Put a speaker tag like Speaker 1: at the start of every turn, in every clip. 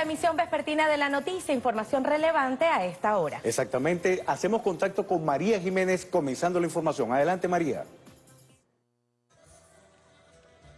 Speaker 1: la emisión vespertina de la noticia, información relevante a esta hora.
Speaker 2: Exactamente, hacemos contacto con María Jiménez comenzando la información. Adelante María.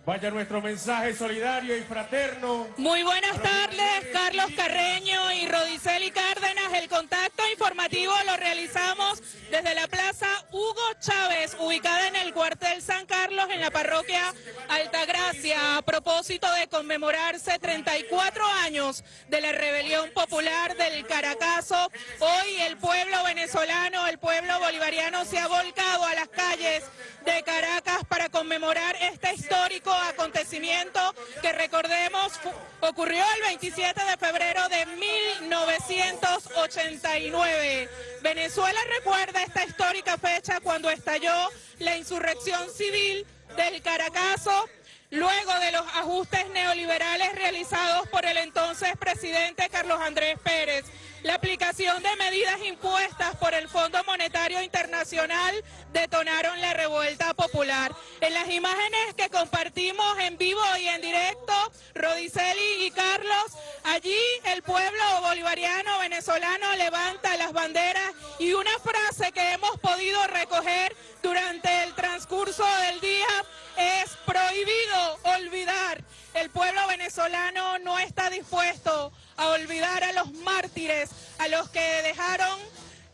Speaker 3: Vaya nuestro mensaje solidario y fraterno.
Speaker 4: Muy buenas tardes, Carlos Carreño y Rodiceli Cárdenas. El contacto informativo lo realizamos desde la Plaza Hugo Chávez, ubicada en el cuartel San Carlos, en la parroquia Altagracia, a propósito de conmemorarse 34 años de la rebelión popular del Caracazo. Hoy el pueblo venezolano, el pueblo bolivariano se ha volcado a las calles de Caracas para conmemorar este histórico acontecimiento que recordemos ocurrió el 27 de febrero de 1989. Venezuela recuerda esta histórica fecha cuando estalló la insurrección civil del Caracazo luego de los ajustes neoliberales realizados por el entonces presidente Carlos Andrés Pérez la aplicación de medidas impuestas por el Fondo Monetario Internacional detonaron la revuelta popular. En las imágenes que compartimos en vivo y en directo, Rodiceli y Carlos, allí el pueblo bolivariano venezolano levanta las banderas y una frase que hemos podido recoger durante el transcurso del día es prohibido olvidar. El pueblo venezolano no está dispuesto a olvidar a los mártires, a los que dejaron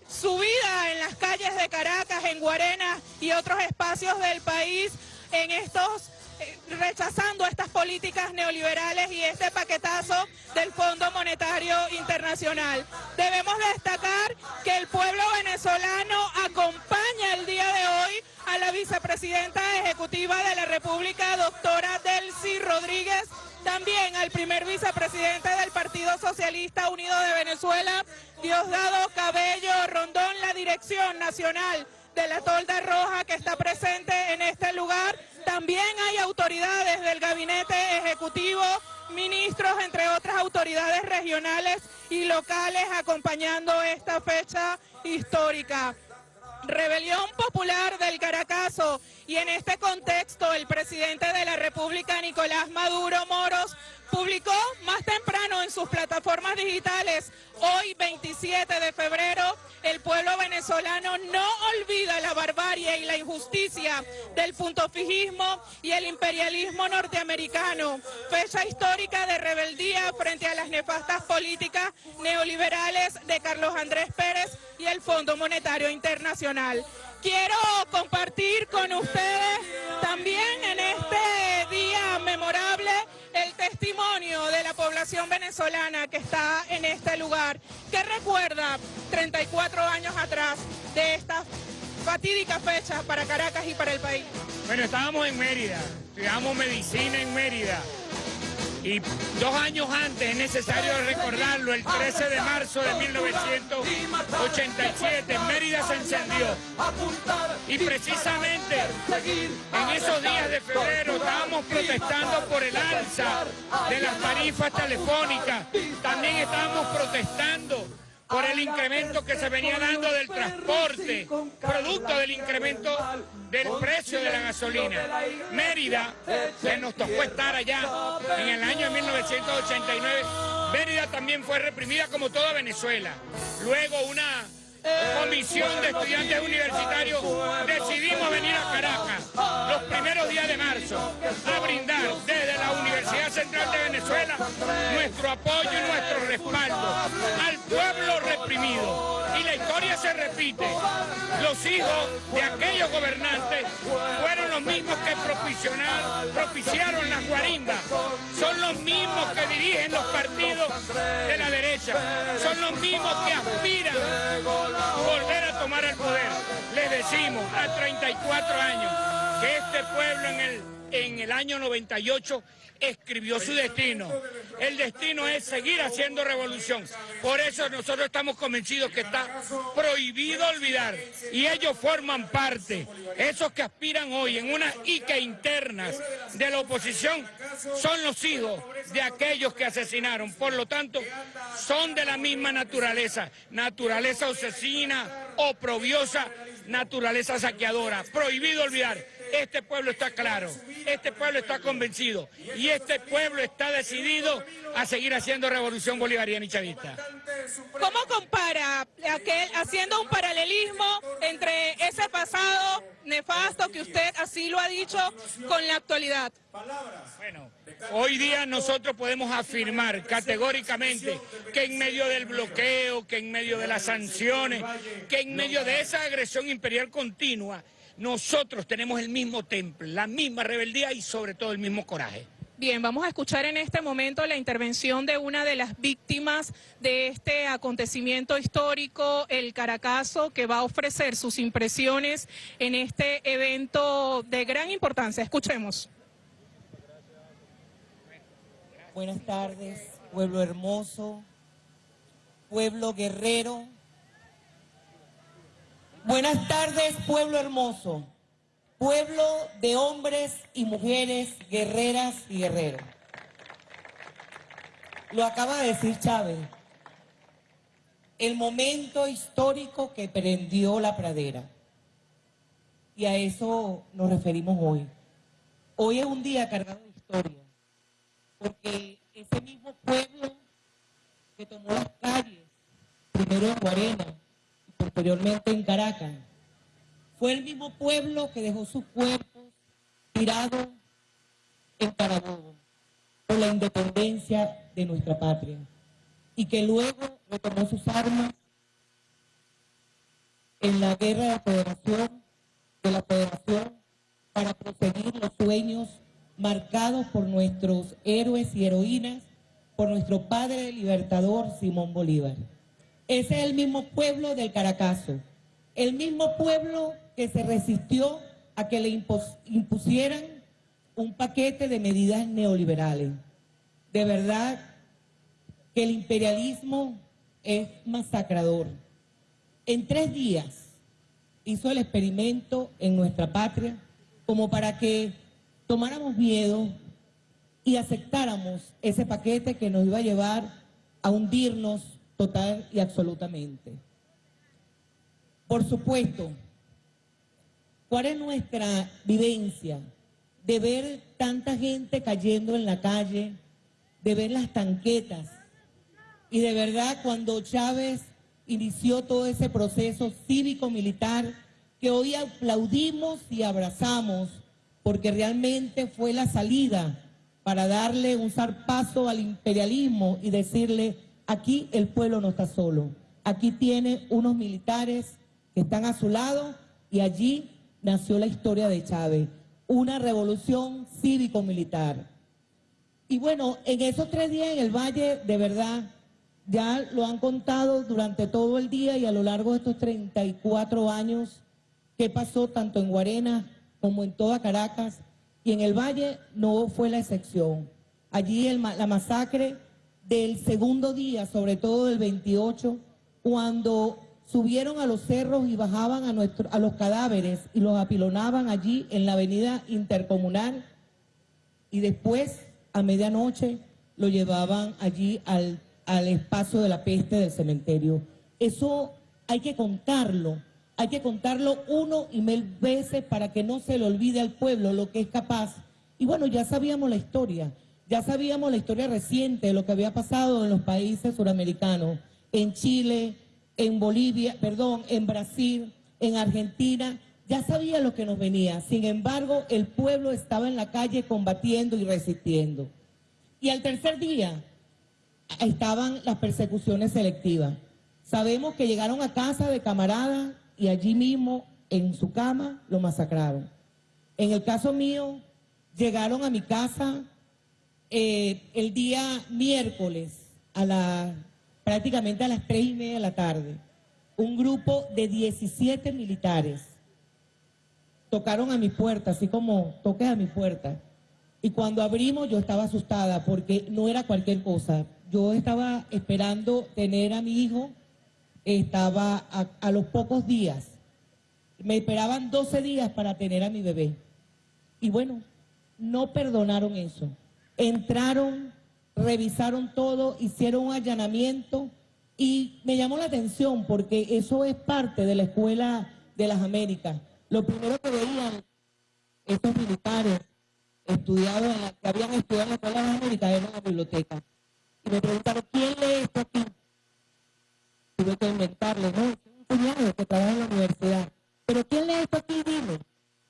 Speaker 4: su vida en las calles de Caracas, en Guarena y otros espacios del país en estos rechazando estas políticas neoliberales y este paquetazo del Fondo Monetario Internacional. Debemos destacar que el pueblo venezolano acompaña el día de hoy a la vicepresidenta ejecutiva de la República, doctora Delcy Rodríguez, también al primer vicepresidente del Partido Socialista Unido de Venezuela, Diosdado Cabello Rondón, la dirección nacional de la Tolda Roja que está presente en este lugar. También hay autoridades del gabinete ejecutivo, ministros, entre otras autoridades regionales y locales acompañando esta fecha histórica. Rebelión popular del Caracazo y en este contexto el presidente de la República, Nicolás Maduro Moros, publicó más temprano en sus plataformas digitales, hoy 27 de febrero, el pueblo venezolano no olvida la barbarie y la injusticia del puntofijismo y el imperialismo norteamericano, fecha histórica de rebeldía frente a las nefastas políticas neoliberales de Carlos Andrés Pérez y el Fondo Monetario Internacional. Quiero compartir con ustedes también en este día memorable el testimonio de la población venezolana que está en este lugar, que recuerda 34 años atrás de esta fatídica fecha para Caracas y para el país.
Speaker 3: Bueno, estábamos en Mérida, estudiamos medicina en Mérida. Y dos años antes, es necesario recordarlo, el 13 de marzo de 1987, Mérida se encendió. Y precisamente en esos días de febrero estábamos protestando por el alza de las tarifas telefónicas. También estábamos protestando por el incremento que se venía dando del transporte, producto del incremento del precio de la gasolina. Mérida, que nos tocó estar allá en el año 1989, Mérida también fue reprimida como toda Venezuela. Luego una comisión de estudiantes universitarios decidimos venir a Caracas los primeros días de marzo a brindar desde la Universidad Central de Venezuela nuestro apoyo y nuestro respaldo al pueblo reprimido. Y la historia se repite. Los hijos de aquellos gobernantes fueron los mismos que propiciaron las guarimbas. Son los mismos que dirigen los partidos de la derecha. Son los mismos que aspiran volver a tomar el poder. Les decimos a 34 años que este pueblo en el, en el año 98 escribió su destino. El destino es seguir haciendo revolución. Por eso nosotros estamos convencidos que está prohibido olvidar. Y ellos forman parte, esos que aspiran hoy en unas ICA internas de la oposición, son los hijos de aquellos que asesinaron. Por lo tanto, son de la misma naturaleza, naturaleza asesina, oprobiosa, naturaleza saqueadora. Prohibido olvidar Este pueblo está claro, este pueblo está convencido y este pueblo está decidido a seguir haciendo revolución bolivariana y chavista.
Speaker 4: ¿Cómo compara, aquel, haciendo un paralelismo entre ese pasado nefasto que usted así lo ha dicho con la actualidad?
Speaker 3: Bueno, hoy día nosotros podemos afirmar categóricamente que en medio del bloqueo, que en medio de las sanciones, que en medio de esa agresión imperial continua, nosotros tenemos el mismo temple, la misma rebeldía y sobre todo el mismo coraje.
Speaker 4: Bien, vamos a escuchar en este momento la intervención de una de las víctimas de este acontecimiento histórico, el Caracazo, que va a ofrecer sus impresiones en este evento de gran importancia. Escuchemos.
Speaker 5: Buenas tardes, pueblo hermoso, pueblo guerrero. Buenas tardes, pueblo hermoso pueblo de hombres y mujeres, guerreras y guerreros. Lo acaba de decir Chávez, el momento histórico que prendió la pradera. Y a eso nos referimos hoy. Hoy es un día cargado de historia, porque ese mismo pueblo que tomó las calles, primero en Guarena posteriormente en Caracas, fue el mismo pueblo que dejó sus cuerpos tirados en Carabobo por la independencia de nuestra patria y que luego retomó sus armas en la guerra de federación, de la federación, para proseguir los sueños marcados por nuestros héroes y heroínas, por nuestro padre libertador Simón Bolívar. Ese es el mismo pueblo del Caracazo, el mismo pueblo que se resistió a que le impusieran un paquete de medidas neoliberales. De verdad que el imperialismo es masacrador. En tres días hizo el experimento en nuestra patria como para que tomáramos miedo y aceptáramos ese paquete que nos iba a llevar a hundirnos total y absolutamente. Por supuesto, ¿cuál es nuestra vivencia? De ver tanta gente cayendo en la calle, de ver las tanquetas. Y de verdad, cuando Chávez inició todo ese proceso cívico-militar, que hoy aplaudimos y abrazamos, porque realmente fue la salida para darle un zarpazo al imperialismo y decirle, aquí el pueblo no está solo, aquí tiene unos militares están a su lado y allí nació la historia de Chávez, una revolución cívico-militar. Y bueno, en esos tres días en el Valle, de verdad, ya lo han contado durante todo el día y a lo largo de estos 34 años, qué pasó tanto en Guarena como en toda Caracas, y en el Valle no fue la excepción. Allí la masacre del segundo día, sobre todo del 28, cuando subieron a los cerros y bajaban a, nuestro, a los cadáveres y los apilonaban allí en la avenida intercomunal y después a medianoche lo llevaban allí al, al espacio de la peste del cementerio. Eso hay que contarlo, hay que contarlo uno y mil veces para que no se le olvide al pueblo lo que es capaz. Y bueno, ya sabíamos la historia, ya sabíamos la historia reciente de lo que había pasado en los países suramericanos, en Chile, en Bolivia, perdón, en Brasil, en Argentina, ya sabía lo que nos venía. Sin embargo, el pueblo estaba en la calle combatiendo y resistiendo. Y al tercer día estaban las persecuciones selectivas. Sabemos que llegaron a casa de camaradas y allí mismo, en su cama, lo masacraron. En el caso mío, llegaron a mi casa eh, el día miércoles a la prácticamente a las tres y media de la tarde, un grupo de 17 militares tocaron a mi puerta, así como toques a mi puerta. Y cuando abrimos yo estaba asustada porque no era cualquier cosa. Yo estaba esperando tener a mi hijo, estaba a, a los pocos días. Me esperaban 12 días para tener a mi bebé. Y bueno, no perdonaron eso. Entraron revisaron todo, hicieron un allanamiento y me llamó la atención porque eso es parte de la Escuela de las Américas. Lo primero que veían estos militares estudiados en la- que habían estudiado en la Escuela de las Américas en la biblioteca. Y me preguntaron, ¿quién lee esto aquí? Tuve que inventarle, no, un cuñado que trabaja en la universidad. ¿Pero quién lee esto aquí? Dime.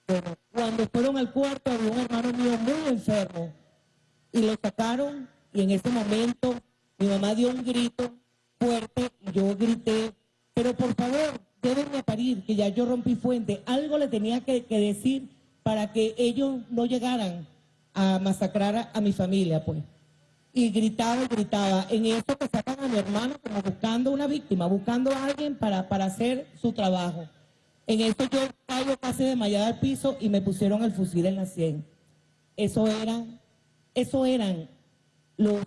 Speaker 5: Bueno, cuando fueron al cuarto había un hermano mío muy enfermo y lo sacaron y en ese momento mi mamá dio un grito fuerte y yo grité, pero por favor, déjenme parir, que ya yo rompí fuente. Algo le tenía que, que decir para que ellos no llegaran a masacrar a, a mi familia, pues. Y gritaba y gritaba. En eso que sacan a mi hermano como buscando una víctima, buscando a alguien para, para hacer su trabajo. En eso yo caigo casi desmayada al piso y me pusieron el fusil en la sien. Eso eran, eso eran los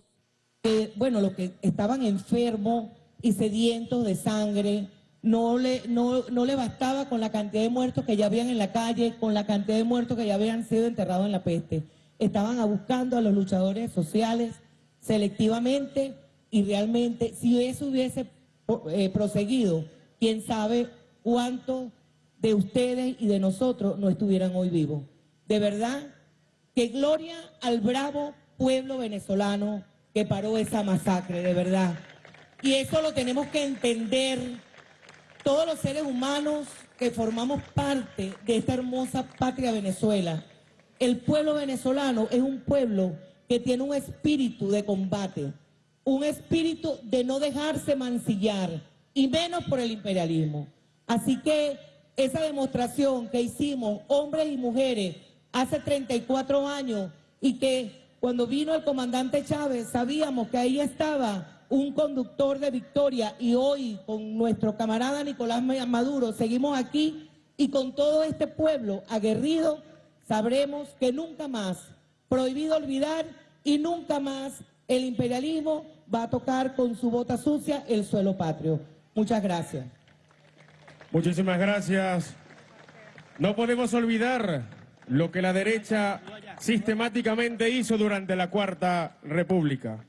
Speaker 5: que, bueno, los que estaban enfermos y sedientos de sangre, no le, no, no le bastaba con la cantidad de muertos que ya habían en la calle, con la cantidad de muertos que ya habían sido enterrados en la peste. Estaban buscando a los luchadores sociales selectivamente y realmente, si eso hubiese eh, proseguido, quién sabe cuántos de ustedes y de nosotros no estuvieran hoy vivos. De verdad, que gloria al bravo pueblo venezolano que paró esa masacre, de verdad. Y eso lo tenemos que entender todos los seres humanos que formamos parte de esta hermosa patria Venezuela. El pueblo venezolano es un pueblo que tiene un espíritu de combate, un espíritu de no dejarse mancillar, y menos por el imperialismo. Así que esa demostración que hicimos, hombres y mujeres, hace 34 años, y que cuando vino el comandante Chávez sabíamos que ahí estaba un conductor de victoria y hoy con nuestro camarada Nicolás Maduro seguimos aquí y con todo este pueblo aguerrido sabremos que nunca más, prohibido olvidar y nunca más el imperialismo va a tocar con su bota sucia el suelo patrio. Muchas gracias.
Speaker 3: Muchísimas gracias. No podemos olvidar lo que la derecha sistemáticamente hizo durante la Cuarta República.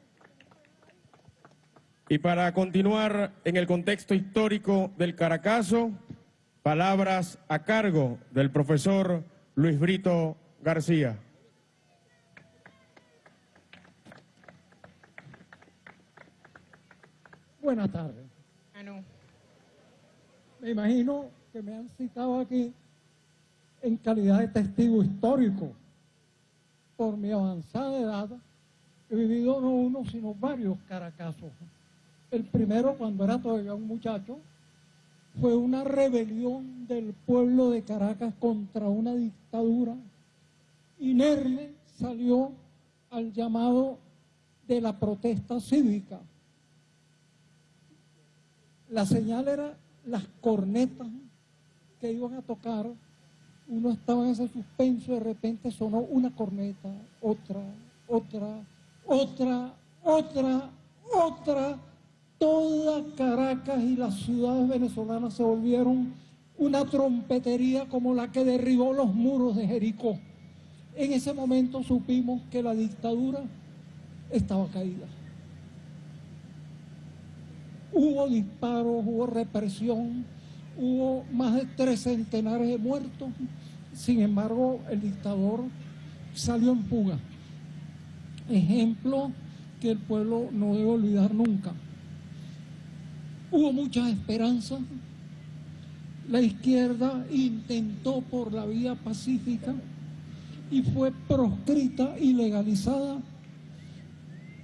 Speaker 3: Y para continuar en el contexto histórico del Caracazo, palabras a cargo del profesor Luis Brito García.
Speaker 6: Buenas tardes. Me imagino que me han citado aquí en calidad de testigo histórico. Por mi avanzada edad, he vivido no uno, sino varios caracazos. El primero, cuando era todavía un muchacho, fue una rebelión del pueblo de Caracas contra una dictadura. Inerme salió al llamado de la protesta cívica. La señal era las cornetas que iban a tocar. Uno estaba en ese suspenso, de repente sonó una corneta, otra, otra, otra, otra, otra. Toda Caracas y las ciudades venezolanas se volvieron una trompetería como la que derribó los muros de Jericó. En ese momento supimos que la dictadura estaba caída. Hubo disparos, hubo represión, hubo más de tres centenares de muertos. Sin embargo, el dictador salió en fuga. Ejemplo que el pueblo no debe olvidar nunca. Hubo muchas esperanzas. La izquierda intentó por la vía pacífica y fue proscrita y legalizada.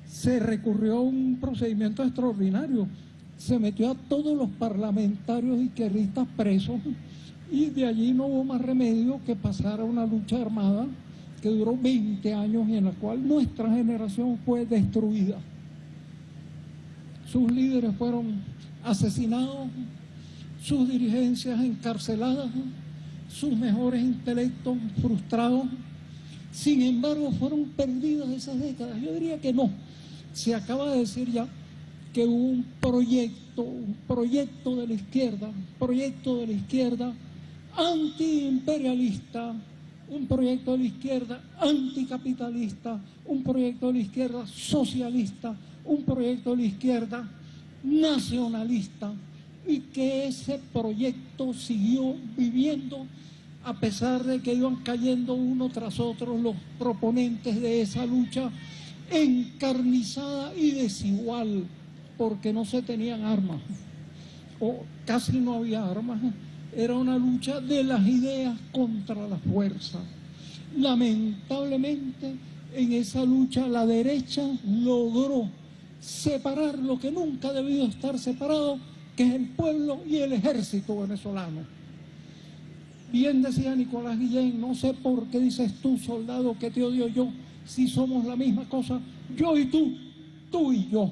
Speaker 6: Se recurrió a un procedimiento extraordinario. Se metió a todos los parlamentarios izquierdistas presos y de allí no hubo más remedio que pasar a una lucha armada que duró 20 años y en la cual nuestra generación fue destruida. Sus líderes fueron asesinados, sus dirigencias encarceladas, sus mejores intelectos frustrados. Sin embargo, fueron perdidas esas décadas. Yo diría que no. Se acaba de decir ya que hubo un proyecto, un proyecto de la izquierda, un proyecto de la izquierda antiimperialista, un proyecto de izquierda anticapitalista, un proyecto de izquierda socialista, un proyecto de izquierda nacionalista y que ese proyecto siguió viviendo a pesar de que iban cayendo uno tras otro los proponentes de esa lucha encarnizada y desigual, porque no se tenían armas, o casi no había armas, era una lucha de las ideas contra la fuerza. Lamentablemente, en esa lucha la derecha logró separar lo que nunca ha debido estar separado, que es el pueblo y el ejército venezolano. Bien decía Nicolás Guillén, no sé por qué dices tú, soldado, que te odio yo, si somos la misma cosa, yo y tú, tú y yo.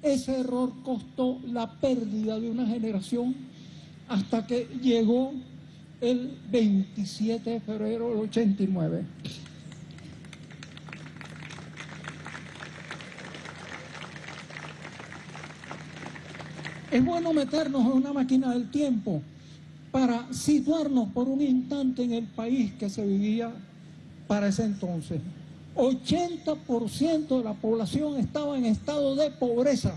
Speaker 6: Ese error costó la pérdida de una generación hasta que llegó el 27 de febrero del 89. Es bueno meternos en una máquina del tiempo para situarnos por un instante en el país que se vivía para ese entonces. 80% de la población estaba en estado de pobreza.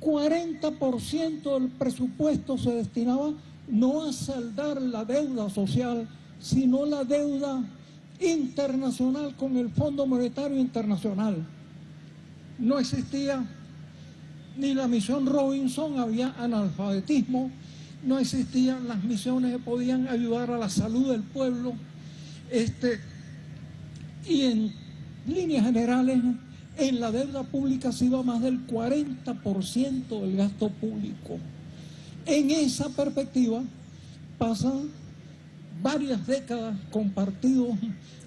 Speaker 6: 40% del presupuesto se destinaba no a saldar la deuda social, sino la deuda internacional con el Fondo Monetario Internacional. No existía ni la misión Robinson, había analfabetismo, no existían las misiones que podían ayudar a la salud del pueblo. Este, y en líneas generales, en la deuda pública se iba más del 40% del gasto público. En esa perspectiva pasan varias décadas con partidos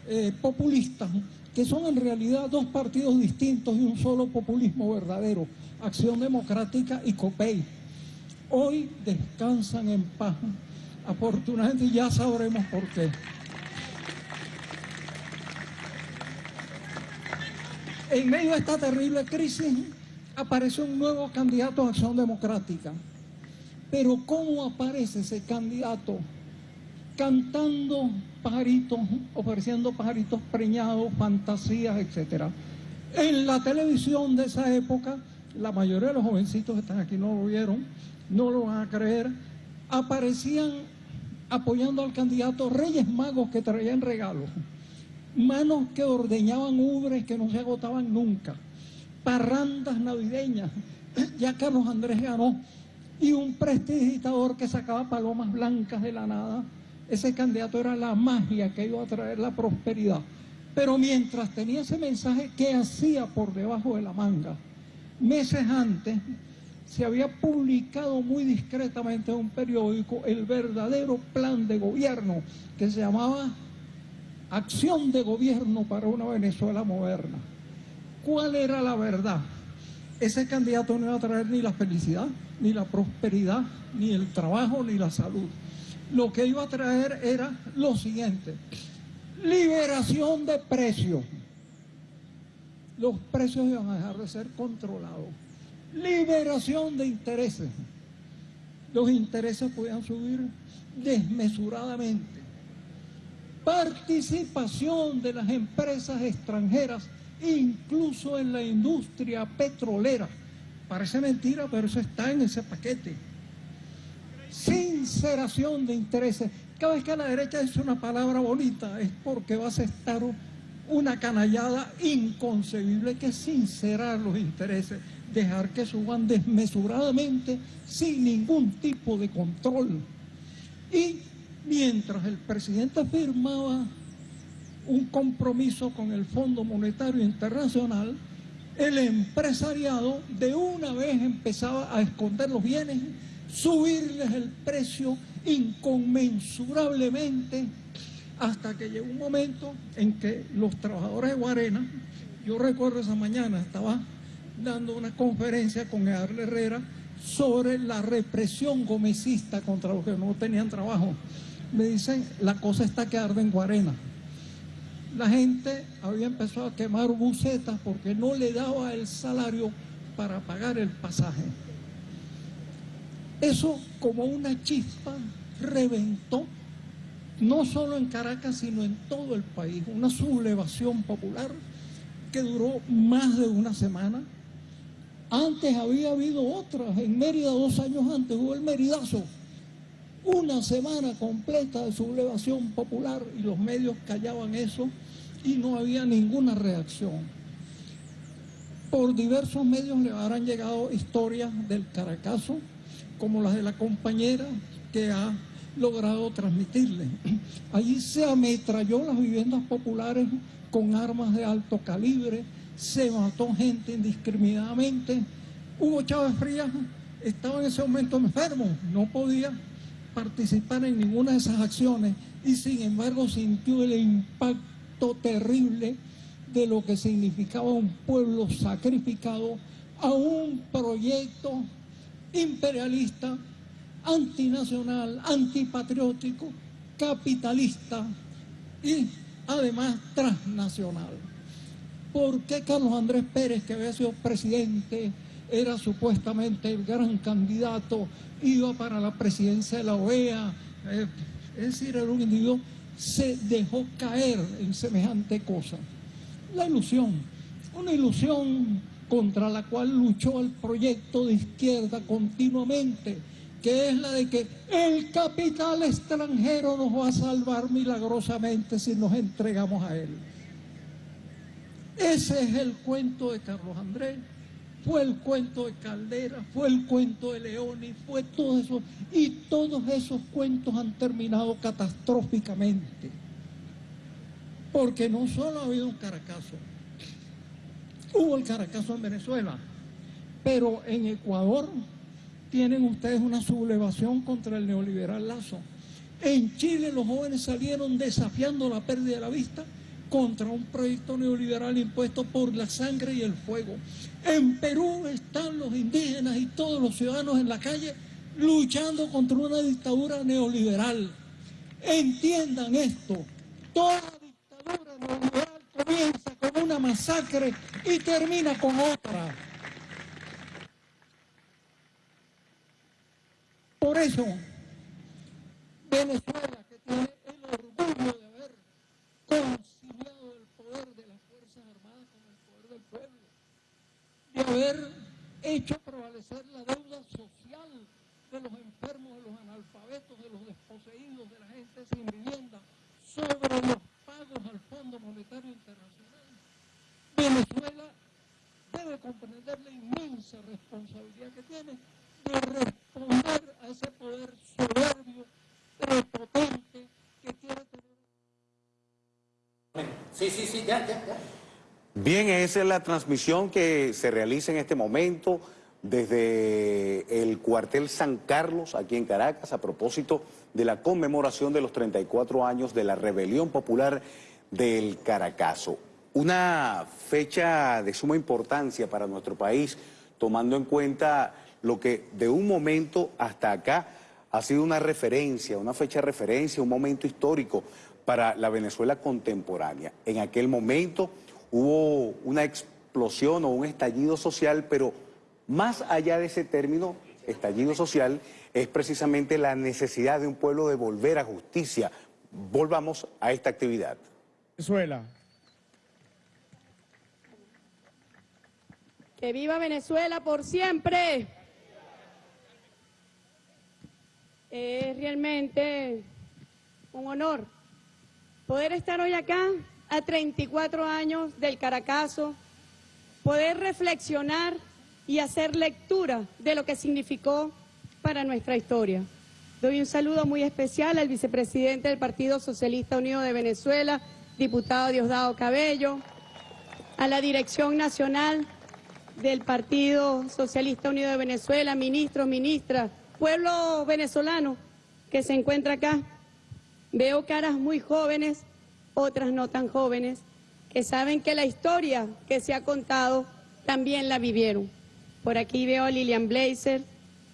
Speaker 6: eh, populistas, que son en realidad dos partidos distintos y un solo populismo verdadero, Acción Democrática y COPEI. Hoy descansan en paz, afortunadamente ya sabremos por qué. En medio de esta terrible crisis aparece un nuevo candidato a Acción Democrática. Pero ¿cómo aparece ese candidato? Cantando pajaritos, ofreciendo pajaritos preñados, fantasías, etc. En la televisión de esa época, la mayoría de los jovencitos que están aquí no lo vieron, no lo van a creer, aparecían apoyando al candidato Reyes Magos que traían regalos manos que ordeñaban ubres que no se agotaban nunca, parrandas navideñas, ya Carlos Andrés ganó, y un prestidigitador que sacaba palomas blancas de la nada. Ese candidato era la magia que iba a traer la prosperidad. Pero mientras tenía ese mensaje, ¿qué hacía por debajo de la manga? Meses antes se había publicado muy discretamente en un periódico el verdadero plan de gobierno que se llamaba acción de gobierno para una Venezuela moderna. ¿Cuál era la verdad? Ese candidato no iba a traer ni la felicidad, ni la prosperidad, ni el trabajo, ni la salud. Lo que iba a traer era lo siguiente, liberación de precios. Los precios iban a dejar de ser controlados. Liberación de intereses. Los intereses podían subir desmesuradamente participación de las empresas extranjeras, incluso en la industria petrolera. Parece mentira, pero eso está en ese paquete. Sinceración de intereses. Cada vez que a la derecha dice una palabra bonita es porque va a estar una canallada inconcebible que sincerar los intereses, dejar que suban desmesuradamente sin ningún tipo de control. Y mientras el presidente firmaba un compromiso con el Fondo Monetario Internacional, el empresariado de una vez empezaba a esconder los bienes, subirles el precio inconmensurablemente, hasta que llegó un momento en que los trabajadores de Guarena, yo recuerdo esa mañana, estaba dando una conferencia con Edgar Herrera sobre la represión gomecista contra los que no tenían trabajo me dicen, la cosa está que en Guarena. La gente había empezado a quemar bucetas porque no le daba el salario para pagar el pasaje. Eso como una chispa reventó, no solo en Caracas, sino en todo el país, una sublevación popular que duró más de una semana. Antes había habido otras, en Mérida dos años antes hubo el Meridazo, una semana completa de sublevación popular y los medios callaban eso y no había ninguna reacción. Por diversos medios le habrán llegado historias del Caracazo, como las de la compañera que ha logrado transmitirle. Allí se ametralló las viviendas populares con armas de alto calibre, se mató gente indiscriminadamente. Hugo Chávez Frías estaba en ese momento enfermo, no podía participar en ninguna de esas acciones y sin embargo sintió el impacto terrible de lo que significaba un pueblo sacrificado a un proyecto imperialista, antinacional, antipatriótico, capitalista y además transnacional. ¿Por qué Carlos Andrés Pérez, que había sido presidente, era supuestamente el gran candidato, iba para la presidencia de la OEA, eh, es decir, era un individuo, se dejó caer en semejante cosa. La ilusión, una ilusión contra la cual luchó el proyecto de izquierda continuamente, que es la de que el capital extranjero nos va a salvar milagrosamente si nos entregamos a él. Ese es el cuento de Carlos Andrés fue el cuento de Caldera, fue el cuento de Leoni, fue todo eso. Y todos esos cuentos han terminado catastróficamente. Porque no solo ha habido un caracazo, hubo el caracazo en Venezuela, pero en Ecuador tienen ustedes una sublevación contra el neoliberal Lazo. En Chile los jóvenes salieron desafiando la pérdida de la vista contra un proyecto neoliberal impuesto por la sangre y el fuego. En Perú están los indígenas y todos los ciudadanos en la calle luchando contra una dictadura neoliberal. Entiendan esto, toda dictadura neoliberal comienza con una masacre y termina con otra. Por eso, Venezuela, que tiene el orgullo de haber de haber hecho prevalecer la deuda social de los enfermos, de los analfabetos, de los desposeídos, de la gente sin vivienda, sobre los pagos al Fondo Monetario Internacional. Venezuela debe comprender la inmensa responsabilidad que tiene de responder a ese poder soberbio, prepotente, que quiere tener.
Speaker 2: Sí, sí, sí, ya, ya, ya. Bien, esa es la transmisión que se realiza en este momento desde el cuartel San Carlos, aquí en Caracas, a propósito de la conmemoración de los 34 años de la rebelión popular del Caracazo. Una fecha de suma importancia para nuestro país, tomando en cuenta lo que de un momento hasta acá ha sido una referencia, una fecha de referencia, un momento histórico para la Venezuela contemporánea. En aquel momento hubo una explosión o un estallido social, pero más allá de ese término, estallido social, es precisamente la necesidad de un pueblo de volver a justicia. Volvamos a esta actividad.
Speaker 3: Venezuela.
Speaker 7: Que viva Venezuela por siempre. Es realmente un honor poder estar hoy acá a 34 años del Caracazo, poder reflexionar y hacer lectura de lo que significó para nuestra historia. Doy un saludo muy especial al vicepresidente del Partido Socialista Unido de Venezuela, diputado Diosdado Cabello, a la Dirección Nacional del Partido Socialista Unido de Venezuela, ministros, ministras, pueblo venezolano que se encuentra acá. Veo caras muy jóvenes otras no tan jóvenes, que saben que la historia que se ha contado también la vivieron. Por aquí veo a Lilian Blazer,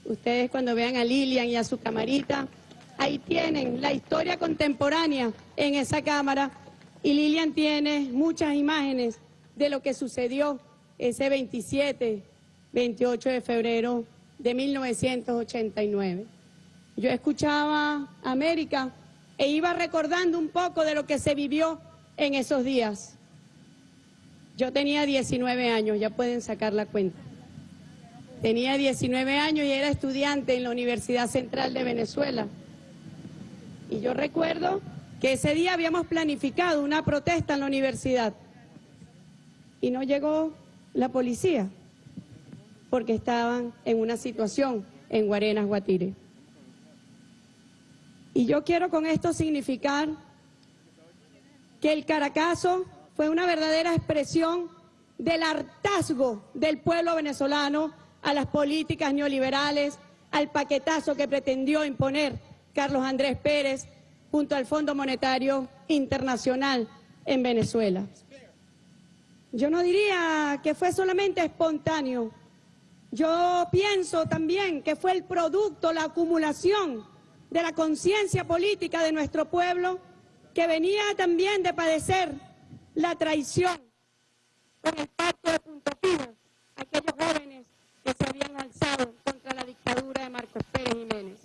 Speaker 7: ustedes cuando vean a Lilian y a su camarita, ahí tienen la historia contemporánea en esa cámara y Lilian tiene muchas imágenes de lo que sucedió ese 27, 28 de febrero de 1989. Yo escuchaba América e iba recordando un poco de lo que se vivió en esos días. Yo tenía 19 años, ya pueden sacar la cuenta. Tenía 19 años y era estudiante en la Universidad Central de Venezuela. Y yo recuerdo que ese día habíamos planificado una protesta en la universidad y no llegó la policía porque estaban en una situación en Guarenas, Guatire. Y yo quiero con esto significar que el Caracazo fue una verdadera expresión del hartazgo del pueblo venezolano a las políticas neoliberales, al paquetazo que pretendió imponer Carlos Andrés Pérez junto al Fondo Monetario Internacional en Venezuela. Yo no diría que fue solamente espontáneo, yo pienso también que fue el producto, la acumulación de la conciencia política de nuestro pueblo que venía también de padecer la traición con el pacto de Punto Fijo, aquellos jóvenes que se habían alzado contra la dictadura de Marcos Pérez Jiménez.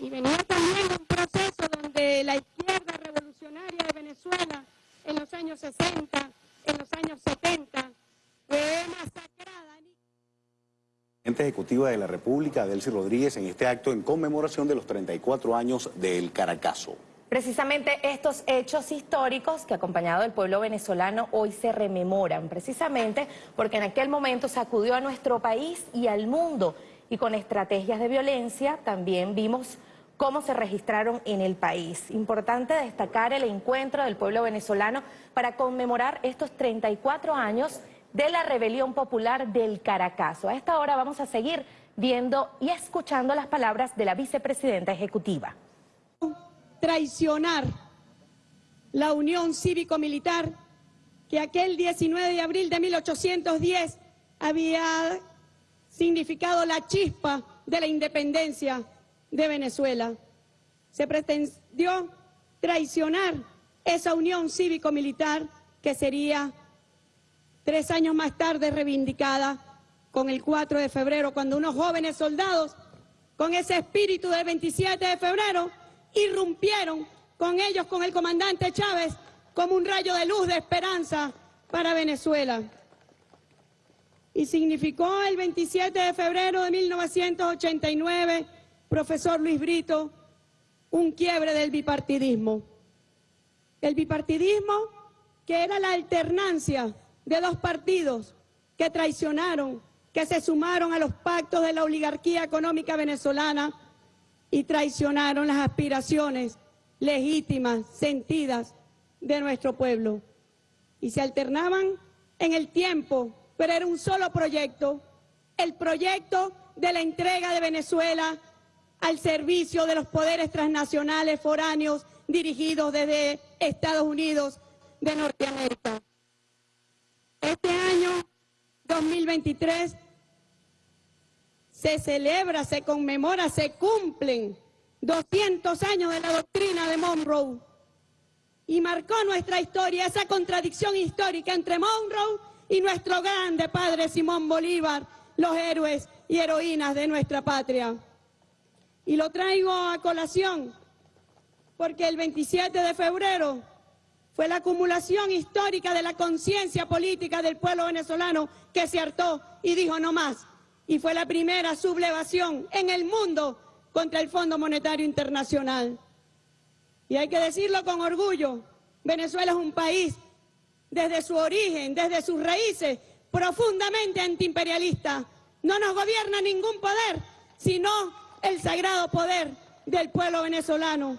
Speaker 7: Y venía también un proceso donde la izquierda revolucionaria de Venezuela en los años 60, en los años 70, fue masacrada.
Speaker 2: Presidenta Ejecutiva de la República, Delcy Rodríguez, en este acto en conmemoración de los 34 años del Caracazo.
Speaker 1: Precisamente estos hechos históricos que acompañado del pueblo venezolano hoy se rememoran, precisamente porque en aquel momento sacudió a nuestro país y al mundo y con estrategias de violencia también vimos cómo se registraron en el país. Importante destacar el encuentro del pueblo venezolano para conmemorar estos 34 años de la rebelión popular del Caracazo. A esta hora vamos a seguir viendo y escuchando las palabras de la vicepresidenta ejecutiva.
Speaker 7: Traicionar la unión cívico-militar que aquel 19 de abril de 1810 había significado la chispa de la independencia de Venezuela. Se pretendió traicionar esa unión cívico-militar que sería tres años más tarde reivindicada con el 4 de febrero, cuando unos jóvenes soldados, con ese espíritu del 27 de febrero, irrumpieron con ellos, con el comandante Chávez, como un rayo de luz de esperanza para Venezuela. Y significó el 27 de febrero de 1989, profesor Luis Brito, un quiebre del bipartidismo. El bipartidismo que era la alternancia de dos partidos que traicionaron, que se sumaron a los pactos de la oligarquía económica venezolana y traicionaron las aspiraciones legítimas, sentidas de nuestro pueblo. Y se alternaban en el tiempo, pero era un solo proyecto, el proyecto de la entrega de Venezuela al servicio de los poderes transnacionales foráneos dirigidos desde Estados Unidos de Norteamérica. Este año 2023 se celebra, se conmemora, se cumplen 200 años de la doctrina de Monroe y marcó nuestra historia esa contradicción histórica entre Monroe y nuestro grande padre Simón Bolívar, los héroes y heroínas de nuestra patria. Y lo traigo a colación porque el 27 de febrero fue la acumulación histórica de la conciencia política del pueblo venezolano que se hartó y dijo no más. Y fue la primera sublevación en el mundo contra el Fondo Monetario Internacional. Y hay que decirlo con orgullo, Venezuela es un país desde su origen, desde sus raíces, profundamente antiimperialista. No nos gobierna ningún poder, sino el sagrado poder del pueblo venezolano.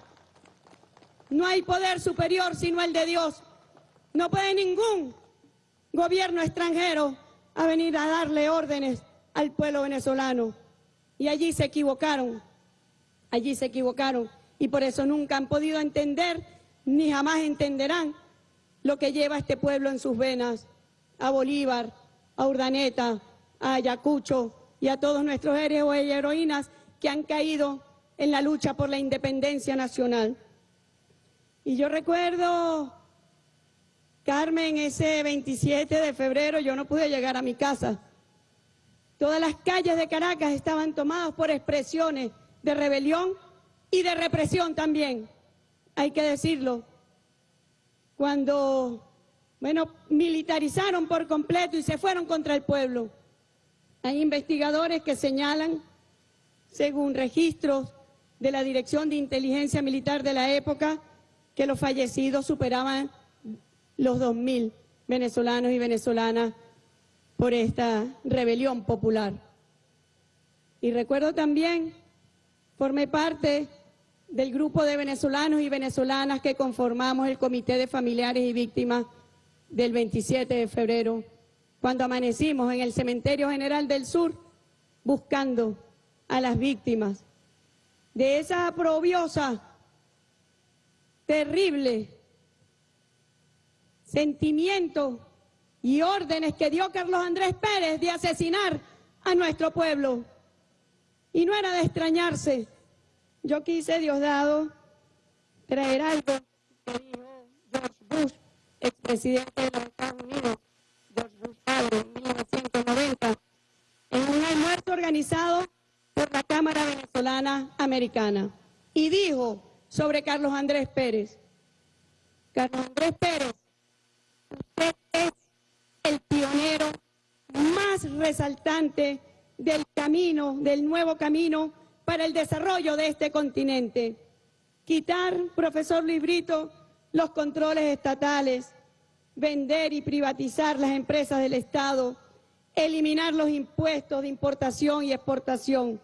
Speaker 7: No hay poder superior sino el de Dios. No puede ningún gobierno extranjero a venir a darle órdenes al pueblo venezolano. Y allí se equivocaron, allí se equivocaron. Y por eso nunca han podido entender, ni jamás entenderán lo que lleva este pueblo en sus venas, a Bolívar, a Urdaneta, a Ayacucho y a todos nuestros héroes y heroínas que han caído en la lucha por la independencia nacional. Y yo recuerdo, Carmen, ese 27 de febrero yo no pude llegar a mi casa. Todas las calles de Caracas estaban tomadas por expresiones de rebelión y de represión también, hay que decirlo. Cuando, bueno, militarizaron por completo y se fueron contra el pueblo. Hay investigadores que señalan, según registros de la Dirección de Inteligencia Militar de la época, que los fallecidos superaban los 2.000 venezolanos y venezolanas por esta rebelión popular. Y recuerdo también, formé parte del grupo de venezolanos y venezolanas que conformamos el Comité de Familiares y Víctimas del 27 de febrero, cuando amanecimos en el Cementerio General del Sur buscando a las víctimas de esa aprobiosa, terrible sentimiento y órdenes que dio Carlos Andrés Pérez de asesinar a nuestro pueblo. Y no era de extrañarse. Yo quise, Diosdado, traer algo que dijo George Bush, expresidente de los Estados Unidos, George Bush en 1990, en un almuerzo organizado por la Cámara Venezolana Americana. Y dijo sobre Carlos Andrés Pérez, Carlos Andrés Pérez, usted es el pionero más resaltante del camino, del nuevo camino para el desarrollo de este continente. Quitar, profesor Librito, los controles estatales, vender y privatizar las empresas del Estado, eliminar los impuestos de importación y exportación.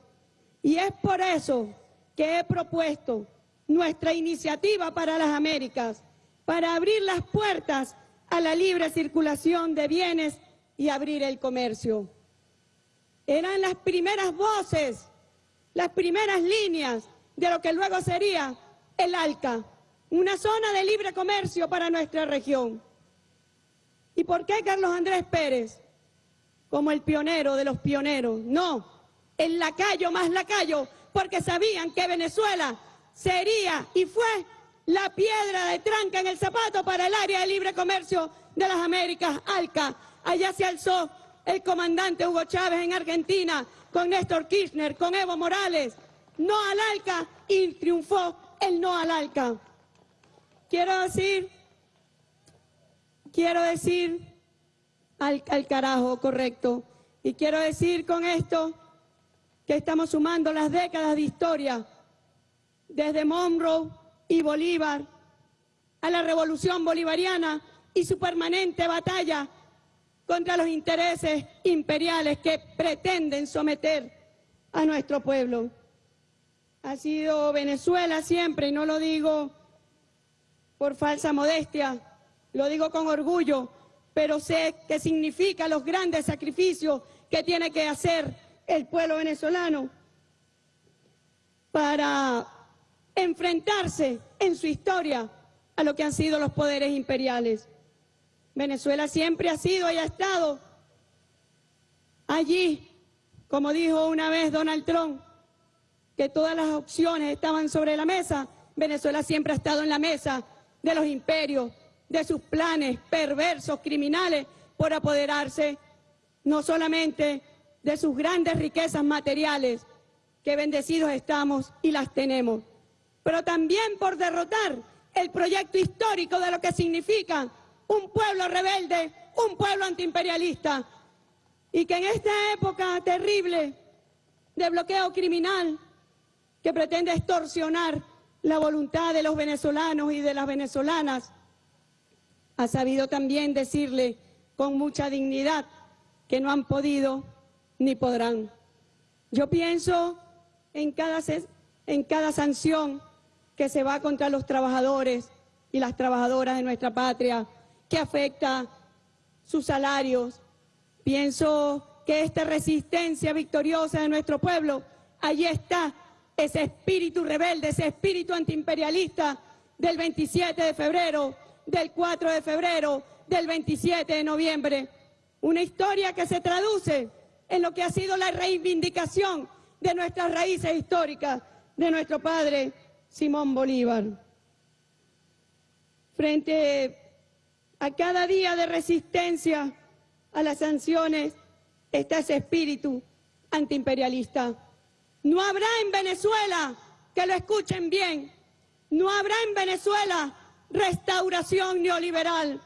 Speaker 7: Y es por eso que he propuesto nuestra iniciativa para las Américas, para abrir las puertas a la libre circulación de bienes y abrir el comercio. Eran las primeras voces, las primeras líneas de lo que luego sería el ALCA, una zona de libre comercio para nuestra región. ¿Y por qué Carlos Andrés Pérez? Como el pionero de los pioneros. No, el lacayo más lacayo, porque sabían que Venezuela sería y fue la piedra de tranca en el zapato para el área de libre comercio de las Américas, ALCA. Allá se alzó el comandante Hugo Chávez en Argentina, con Néstor Kirchner, con Evo Morales. No al ALCA y triunfó el no al ALCA. Quiero decir, quiero decir al, al carajo, correcto. Y quiero decir con esto que estamos sumando las décadas de historia, desde Monroe y Bolívar a la revolución bolivariana y su permanente batalla contra los intereses imperiales que pretenden someter a nuestro pueblo. Ha sido Venezuela siempre, y no lo digo por falsa modestia, lo digo con orgullo, pero sé que significa los grandes sacrificios que tiene que hacer el pueblo venezolano para enfrentarse en su historia a lo que han sido los poderes imperiales. Venezuela siempre ha sido y ha estado allí, como dijo una vez Donald Trump, que todas las opciones estaban sobre la mesa. Venezuela siempre ha estado en la mesa de los imperios, de sus planes perversos, criminales, por apoderarse no solamente de sus grandes riquezas materiales, que bendecidos estamos y las tenemos, pero también por derrotar el proyecto histórico de lo que significa un pueblo rebelde, un pueblo antiimperialista, y que en esta época terrible de bloqueo criminal que pretende extorsionar la voluntad de los venezolanos y de las venezolanas, ha sabido también decirle con mucha dignidad que no han podido ni podrán. Yo pienso en cada, en cada sanción que se va contra los trabajadores y las trabajadoras de nuestra patria, que afecta sus salarios. Pienso que esta resistencia victoriosa de nuestro pueblo, allí está ese espíritu rebelde, ese espíritu antiimperialista del 27 de febrero, del 4 de febrero, del 27 de noviembre. Una historia que se traduce en lo que ha sido la reivindicación de nuestras raíces históricas, de nuestro padre Simón Bolívar. Frente a cada día de resistencia a las sanciones está ese espíritu antiimperialista. No habrá en Venezuela, que lo escuchen bien, no habrá en Venezuela restauración neoliberal.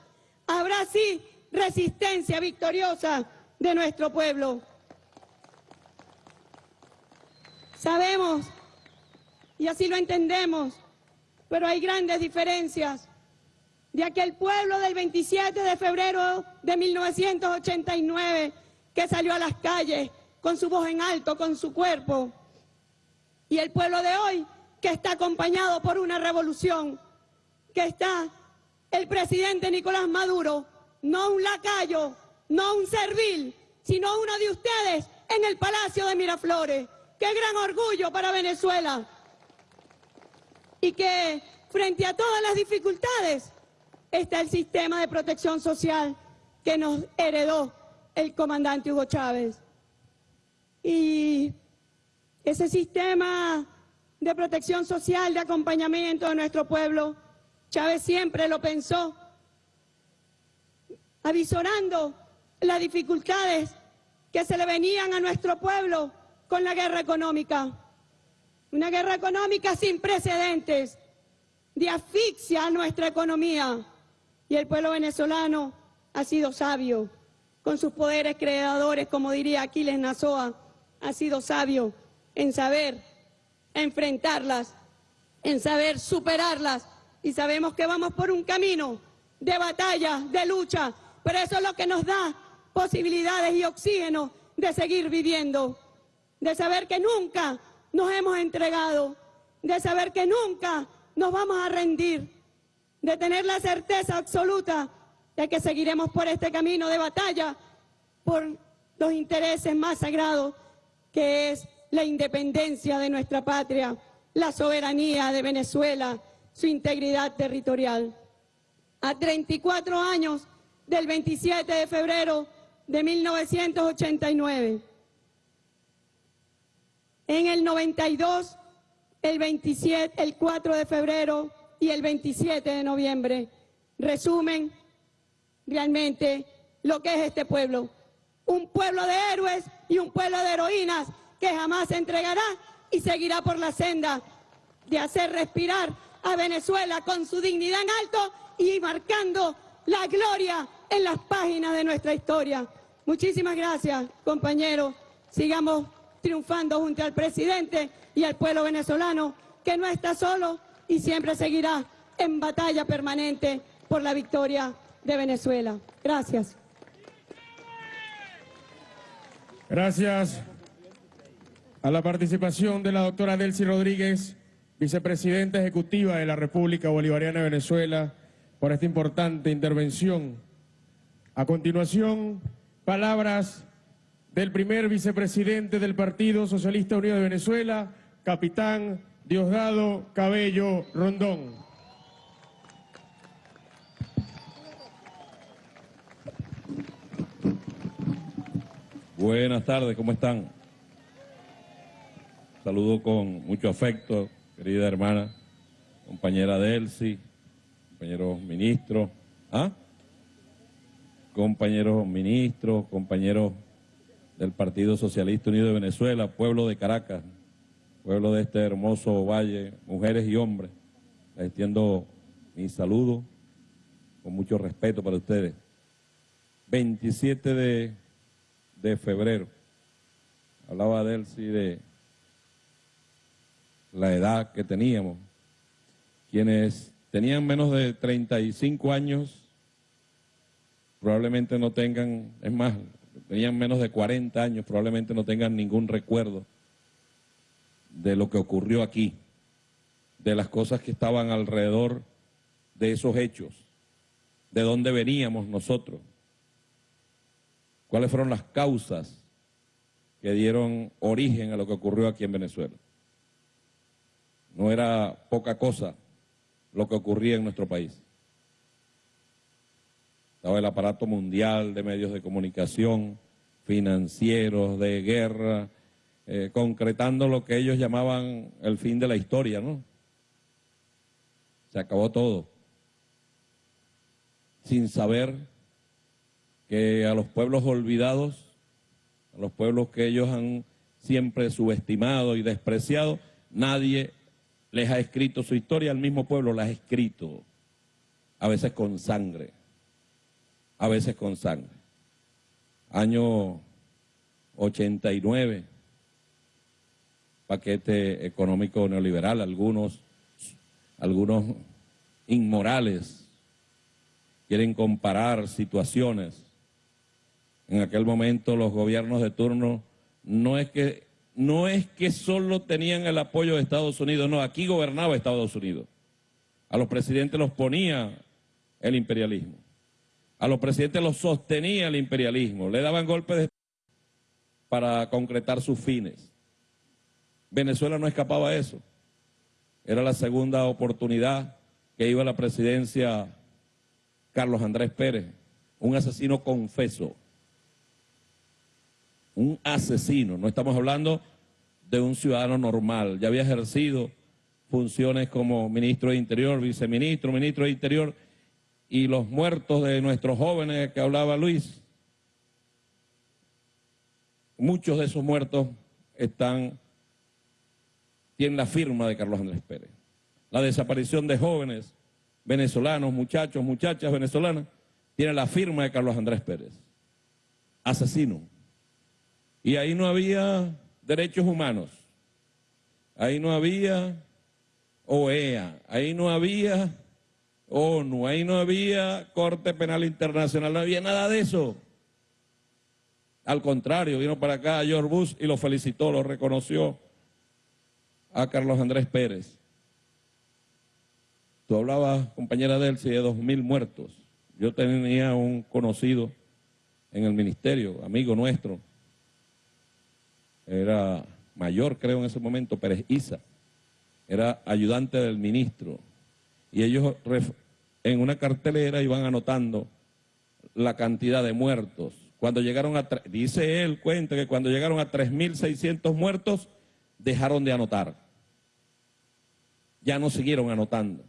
Speaker 7: Habrá sí resistencia victoriosa de nuestro pueblo. Sabemos y así lo entendemos, pero hay grandes diferencias de aquel pueblo del 27 de febrero de 1989 que salió a las calles con su voz en alto, con su cuerpo, y el pueblo de hoy que está acompañado por una revolución, que está el presidente Nicolás Maduro, no un lacayo, no un servil, sino uno de ustedes en el Palacio de Miraflores. Qué gran orgullo para Venezuela. Y que frente a todas las dificultades está el sistema de protección social que nos heredó el comandante Hugo Chávez. Y ese sistema de protección social, de acompañamiento de nuestro pueblo, Chávez siempre lo pensó, avisorando las dificultades que se le venían a nuestro pueblo con la guerra económica. Una guerra económica sin precedentes, de asfixia a nuestra economía. Y el pueblo venezolano ha sido sabio, con sus poderes creadores, como diría Aquiles Nazoa, ha sido sabio en saber enfrentarlas, en saber superarlas. Y sabemos que vamos por un camino de batalla, de lucha, pero eso es lo que nos da posibilidades y oxígeno de seguir viviendo, de saber que nunca nos hemos entregado, de saber que nunca nos vamos a rendir, de tener la certeza absoluta de que seguiremos por este camino de batalla por los intereses más sagrados, que es la independencia de nuestra patria, la soberanía de Venezuela, su integridad territorial. A 34 años del 27 de febrero de 1989. En el 92, el 27, el 4 de febrero y el 27 de noviembre resumen realmente lo que es este pueblo. Un pueblo de héroes y un pueblo de heroínas que jamás se entregará y seguirá por la senda de hacer respirar a Venezuela con su dignidad en alto y marcando la gloria en las páginas de nuestra historia. Muchísimas gracias, compañeros. Sigamos triunfando junto al presidente y al pueblo venezolano, que no está solo y siempre seguirá en batalla permanente por la victoria de Venezuela. Gracias.
Speaker 3: Gracias a la participación de la doctora Delcy Rodríguez, vicepresidenta ejecutiva de la República Bolivariana de Venezuela, por esta importante intervención. A continuación, palabras del primer vicepresidente del Partido Socialista Unido de Venezuela, capitán Diosdado Cabello Rondón.
Speaker 8: Buenas tardes, ¿cómo están? Saludo con mucho afecto, querida hermana, compañera Delcy, compañeros ministros, ¿ah? compañeros ministros, compañeros del Partido Socialista Unido de Venezuela, pueblo de Caracas, pueblo de este hermoso valle, mujeres y hombres. Les extiendo mi saludo con mucho respeto para ustedes. 27 de de febrero. Hablaba de él, sí, de la edad que teníamos. Quienes tenían menos de 35 años probablemente no tengan, es más, tenían menos de 40 años, probablemente no tengan ningún recuerdo de lo que ocurrió aquí, de las cosas que estaban alrededor de esos hechos, de dónde veníamos nosotros cuáles fueron las causas que dieron origen a lo que ocurrió aquí en Venezuela. No era poca cosa lo que ocurría en nuestro país. Estaba el aparato mundial de medios de comunicación, financieros, de guerra, eh, concretando lo que ellos llamaban el fin de la historia, ¿no? Se acabó todo. Sin saber que a los pueblos olvidados, a los pueblos que ellos han siempre subestimado y despreciado, nadie les ha escrito su historia, el mismo pueblo la ha escrito, a veces con sangre, a veces con sangre. Año 89, paquete económico neoliberal, algunos, algunos inmorales quieren comparar situaciones. En aquel momento los gobiernos de turno no es que no es que solo tenían el apoyo de Estados Unidos, no, aquí gobernaba Estados Unidos. A los presidentes los ponía el imperialismo. A los presidentes los sostenía el imperialismo, le daban golpes de para concretar sus fines. Venezuela no escapaba a eso. Era la segunda oportunidad que iba a la presidencia Carlos Andrés Pérez, un asesino confeso. Un asesino, no estamos hablando de un ciudadano normal, ya había ejercido funciones como ministro de Interior, viceministro, ministro de Interior, y los muertos de nuestros jóvenes que hablaba Luis, muchos de esos muertos están, tienen la firma de Carlos Andrés Pérez. La desaparición de jóvenes venezolanos, muchachos, muchachas venezolanas, tiene la firma de Carlos Andrés Pérez. Asesino. Y ahí no había derechos humanos. Ahí no había OEA. Ahí no había ONU. Ahí no había Corte Penal Internacional. No había nada de eso. Al contrario, vino para acá George Bush y lo felicitó, lo reconoció a Carlos Andrés Pérez. Tú hablabas, compañera Delcy, de dos mil muertos. Yo tenía un conocido en el ministerio, amigo nuestro, era mayor creo en ese momento, Pérez Isa, era ayudante del ministro, y ellos en una cartelera iban anotando la cantidad de muertos cuando llegaron a, dice él, cuenta que cuando llegaron a 3.600 muertos, dejaron de anotar. Ya no siguieron anotando.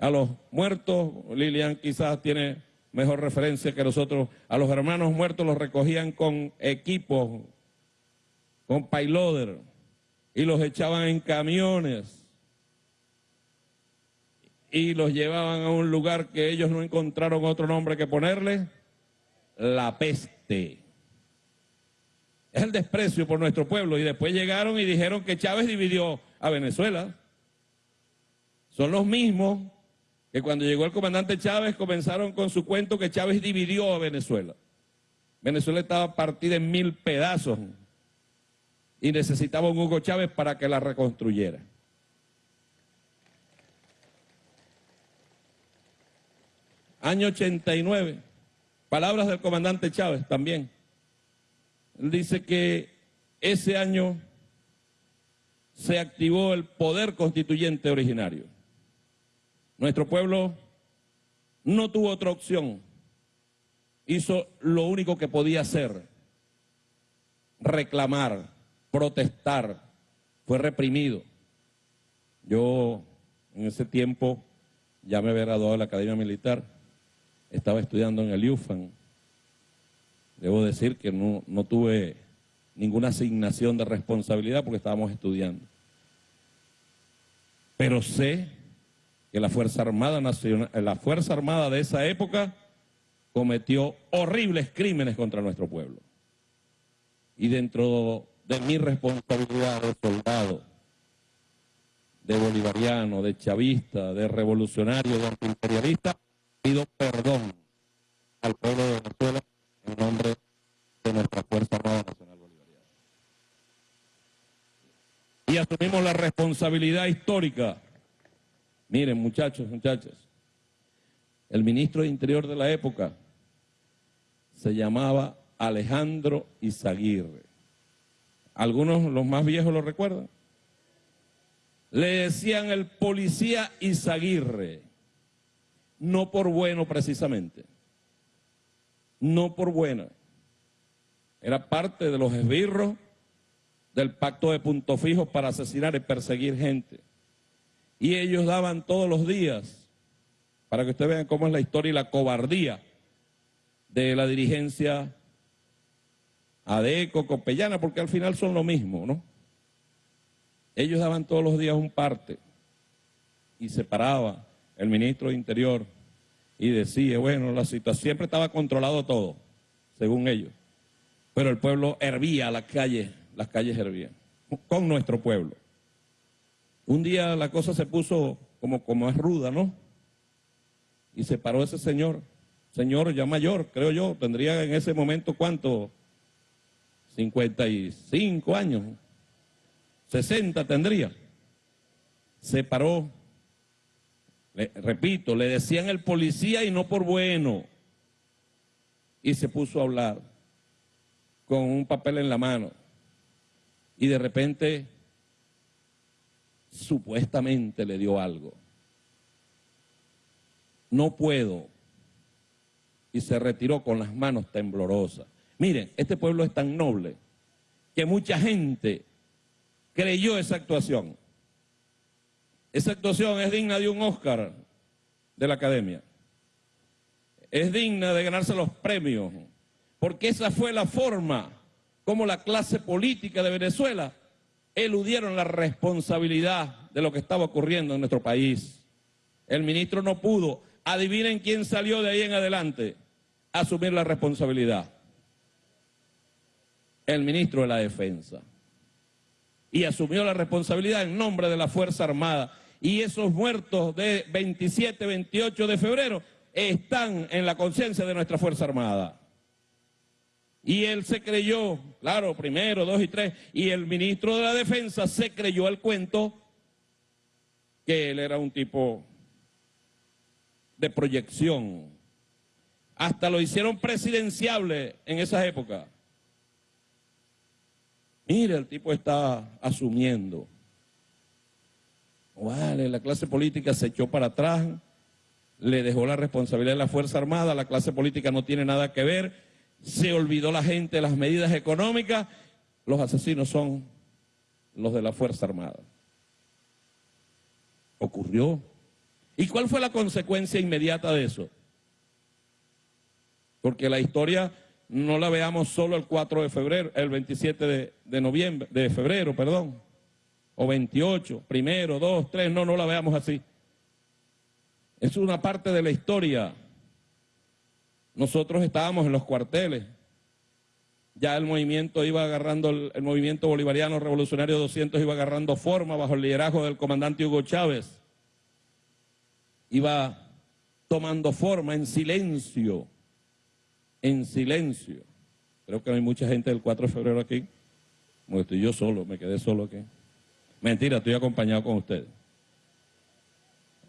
Speaker 8: A los muertos, Lilian quizás tiene mejor referencia que nosotros, a los hermanos muertos los recogían con equipos, con payloader, y los echaban en camiones y los llevaban a un lugar que ellos no encontraron otro nombre que ponerle, la peste. Es el desprecio por nuestro pueblo. Y después llegaron y dijeron que Chávez dividió a Venezuela. Son los mismos que cuando llegó el comandante Chávez comenzaron con su cuento que Chávez dividió a Venezuela. Venezuela estaba partida en mil pedazos y necesitaba un Hugo Chávez para que la reconstruyera. Año 89. Palabras del comandante Chávez también. Dice que ese año se activó el poder constituyente originario. Nuestro pueblo no tuvo otra opción. Hizo lo único que podía hacer, reclamar, protestar. Fue reprimido. Yo en ese tiempo ya me había graduado de la Academia Militar estaba estudiando en el UFAN. Debo decir que no, no tuve ninguna asignación de responsabilidad porque estábamos estudiando. Pero sé que la Fuerza Armada Nacional, la Fuerza Armada de esa época cometió horribles crímenes contra nuestro pueblo. Y dentro de mi responsabilidad de soldado, de bolivariano, de chavista, de revolucionario, de antiimperialista, pido perdón al pueblo de Venezuela en nombre de nuestra Fuerza Armada Nacional Bolivariana. Y asumimos la responsabilidad histórica. Miren, muchachos, muchachas, el ministro de Interior de la época se llamaba Alejandro Izaguirre. Algunos, los más viejos, lo recuerdan. Le decían el policía Izaguirre no por bueno precisamente, no por buena. Era parte de los esbirros del pacto de punto fijo para asesinar y perseguir gente. Y ellos daban todos los días, para que ustedes vean cómo es la historia y la cobardía de la dirigencia ADECO, Copellana, porque al final son lo mismo, ¿no? Ellos daban todos los días un parte y se paraba el ministro de Interior y decía, bueno, la situación siempre estaba controlado todo, según ellos. Pero el pueblo hervía las calles, las calles hervían. con nuestro pueblo. Un día la cosa se puso como, como es ruda, ¿no? Y se paró ese señor, señor ya mayor, creo yo, tendría en ese momento cuánto, 55 años, 60 tendría. Se paró, repito, le decían el policía y no por bueno. Y se puso a hablar con un papel en la mano. Y de repente, supuestamente le dio algo. No puedo. Y se retiró con las manos temblorosas. Miren, este pueblo es tan noble que mucha gente creyó esa actuación. Esa actuación es digna de un Oscar de la Academia. Es digna de ganarse los premios, porque esa fue la forma como la clase política de Venezuela eludieron la responsabilidad de lo que estaba ocurriendo en nuestro país. El ministro no pudo. Adivinen quién salió de ahí en adelante asumir la responsabilidad el ministro de la Defensa. Y asumió la responsabilidad en nombre de la Fuerza Armada. Y esos muertos de 27, 28 de febrero están en la conciencia de nuestra Fuerza Armada. Y él se creyó, claro, primero, dos y tres, y el ministro de la Defensa se creyó el cuento que él era un tipo de proyección. Hasta lo hicieron presidenciable en esa época. Mire, el tipo está asumiendo. Vale, la clase política se echó para atrás, le dejó la responsabilidad de la Fuerza Armada, la clase política no tiene nada que ver, se olvidó la gente de las medidas económicas, los asesinos son los de la Fuerza Armada. Ocurrió. ¿Y cuál fue la consecuencia inmediata de eso? Porque la historia no la veamos solo el 4 de febrero, el 27 de, noviembre, de febrero, perdón, o 28, primero, 2, 3, no, no la veamos así. Es una parte de la historia. Nosotros estábamos en los cuarteles, ya el movimiento iba agarrando, el, movimiento bolivariano revolucionario 200 iba agarrando forma bajo el liderazgo del comandante Hugo Chávez. Iba tomando forma en silencio en silencio. Creo que hay mucha gente del 4 de febrero aquí. Estoy yo solo, me quedé solo aquí. Mentira, estoy acompañado con ustedes.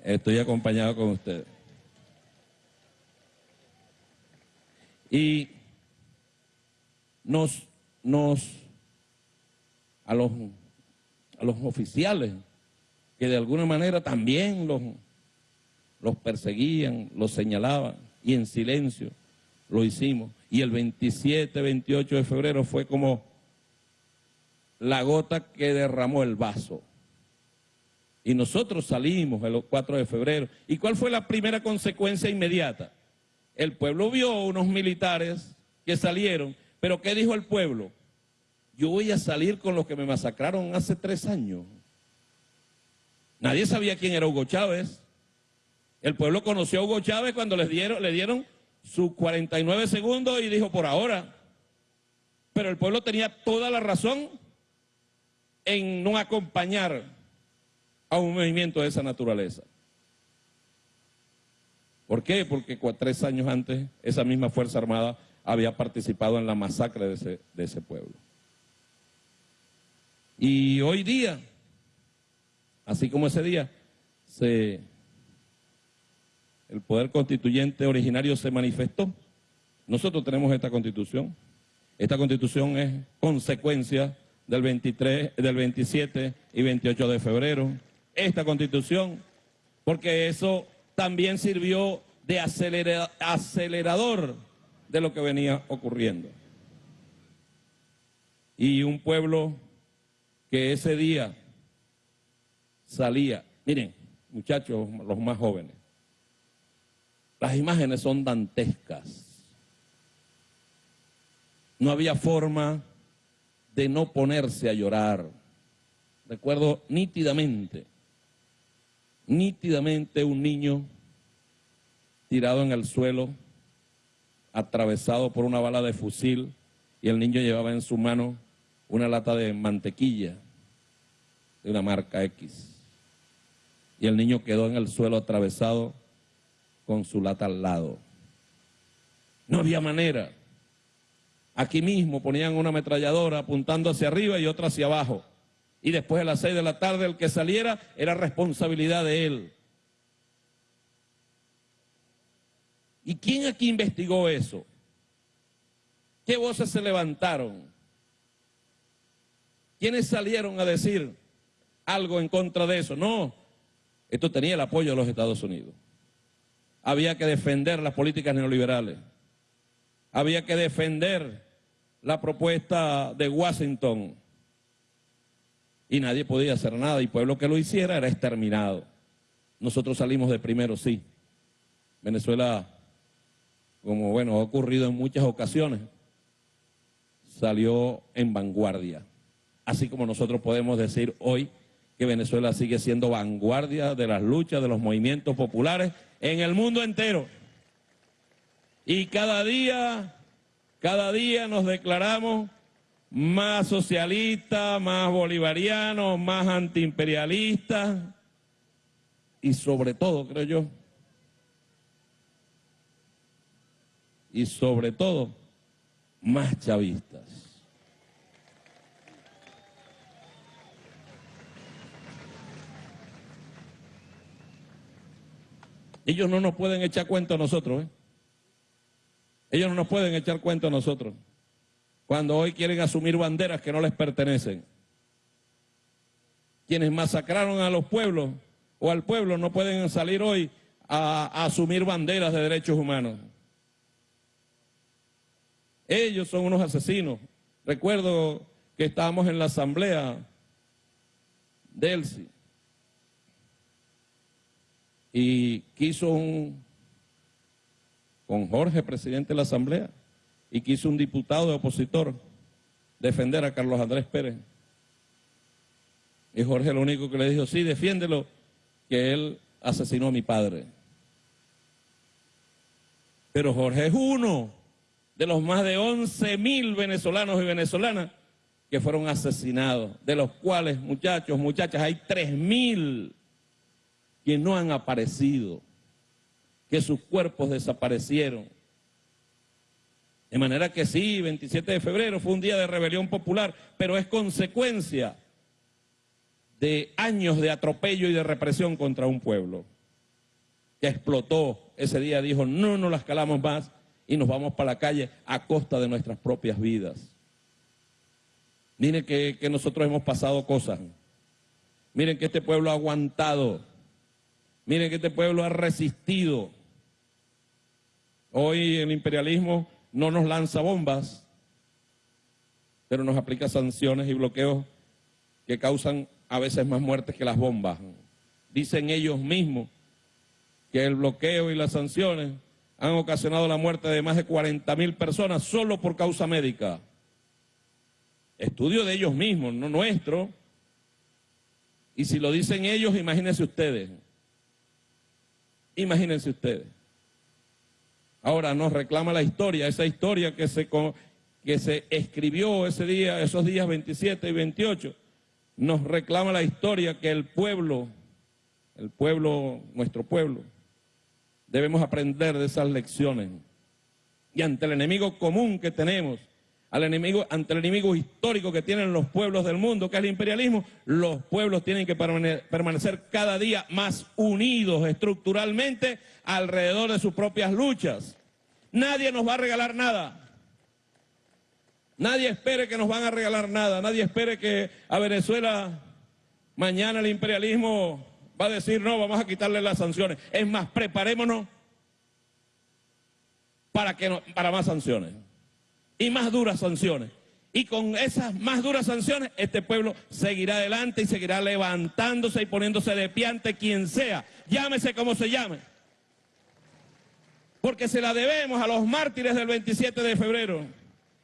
Speaker 8: Estoy acompañado con ustedes. Y nos, nos, a los, a los oficiales que de alguna manera también los, los perseguían, los señalaban y en silencio lo hicimos. Y el 27, 28 de febrero fue como la gota que derramó el vaso. Y nosotros salimos el 4 de febrero. ¿Y cuál fue la primera consecuencia inmediata? El pueblo vio unos militares que salieron, pero ¿qué dijo el pueblo? Yo voy a salir con los que me masacraron hace tres años. Nadie sabía quién era Hugo Chávez. El pueblo conoció a Hugo Chávez cuando les dieron, le dieron sus 49 segundos y dijo por ahora. Pero el pueblo tenía toda la razón en no acompañar a un movimiento de esa naturaleza. ¿Por qué? Porque tres años antes esa misma Fuerza Armada había participado en la masacre de ese, pueblo. Y hoy día, así como ese día, el poder constituyente originario se manifestó. Nosotros tenemos esta constitución. Esta constitución es consecuencia del 23, del 27 y 28 de febrero. Esta constitución, porque eso también sirvió de acelerador de lo que venía ocurriendo. Y un pueblo que ese día salía, miren, muchachos, los más jóvenes, las imágenes son dantescas. No había forma de no ponerse a llorar. Recuerdo nítidamente, nítidamente un niño tirado en el suelo, atravesado por una bala de fusil, y el niño llevaba en su mano una lata de mantequilla de una marca X. Y el niño quedó en el suelo atravesado con su lata al lado. No había manera. Aquí mismo ponían una ametralladora apuntando hacia arriba y otra hacia abajo. Y después de las seis de la tarde el que saliera era responsabilidad de él. ¿Y quién aquí investigó eso? ¿Qué voces se levantaron? ¿Quiénes salieron a decir algo en contra de eso? No, esto tenía el apoyo de los Estados Unidos. Había que defender las políticas neoliberales. Había que defender la propuesta de Washington. Y nadie podía hacer nada. Y pueblo que lo hiciera era exterminado. Nosotros salimos de primero, sí. Venezuela, como bueno, ha ocurrido en muchas ocasiones, salió en vanguardia. Así como nosotros podemos decir hoy que Venezuela sigue siendo vanguardia de las luchas, de los movimientos populares en el mundo entero. Y cada día, cada día nos declaramos más socialistas, más bolivarianos, más antiimperialistas y sobre todo, creo yo, y sobre todo, más chavistas. Ellos no nos pueden echar cuenta a nosotros. ¿eh? Ellos no nos pueden echar cuenta a nosotros. Cuando hoy quieren asumir banderas que no les pertenecen. Quienes masacraron a los pueblos o al pueblo no pueden salir hoy a, asumir banderas de derechos humanos. Ellos son unos asesinos. Recuerdo que estábamos en la asamblea de Elsie y quiso un, con Jorge, presidente de la Asamblea, y quiso un diputado de opositor defender a Carlos Andrés Pérez. Y Jorge lo único que le dijo, sí, defiéndelo, que él asesinó a mi padre. Pero Jorge es uno de los más de 11 mil venezolanos y venezolanas que fueron asesinados, de los cuales, muchachos, muchachas, hay 3 mil que no han aparecido, que sus cuerpos desaparecieron. De manera que sí, 27 de febrero fue un día de rebelión popular, pero es consecuencia de años de atropello y de represión contra un pueblo que explotó ese día, dijo, no nos las calamos más y nos vamos para la calle a costa de nuestras propias vidas. Miren que, que nosotros hemos pasado cosas. Miren que este pueblo ha aguantado Miren que este pueblo ha resistido. Hoy el imperialismo no nos lanza bombas, pero nos aplica sanciones y bloqueos que causan a veces más muertes que las bombas. Dicen ellos mismos que el bloqueo y las sanciones han ocasionado la muerte de más de 40 mil personas solo por causa médica. Estudio de ellos mismos, no nuestro. Y si lo dicen ellos, imagínense ustedes. Imagínense ustedes. Ahora nos reclama la historia, esa historia que se, que se escribió ese día, esos días 27 y 28, nos reclama la historia que el pueblo, el pueblo, nuestro pueblo, debemos aprender de esas lecciones. Y ante el enemigo común que tenemos, al enemigo, ante el enemigo histórico que tienen los pueblos del mundo, que es el imperialismo, los pueblos tienen que permanecer cada día más unidos estructuralmente alrededor de sus propias luchas. Nadie nos va a regalar nada. Nadie espere que nos van a regalar nada. Nadie espere que a Venezuela mañana el imperialismo va a decir, no, vamos a quitarle las sanciones. Es más, preparémonos para, que para más sanciones y más duras sanciones. Y con esas más duras sanciones, este pueblo seguirá adelante y seguirá levantándose y poniéndose de pie ante quien sea, llámese como se llame. Porque se la debemos a los mártires del 27 de febrero.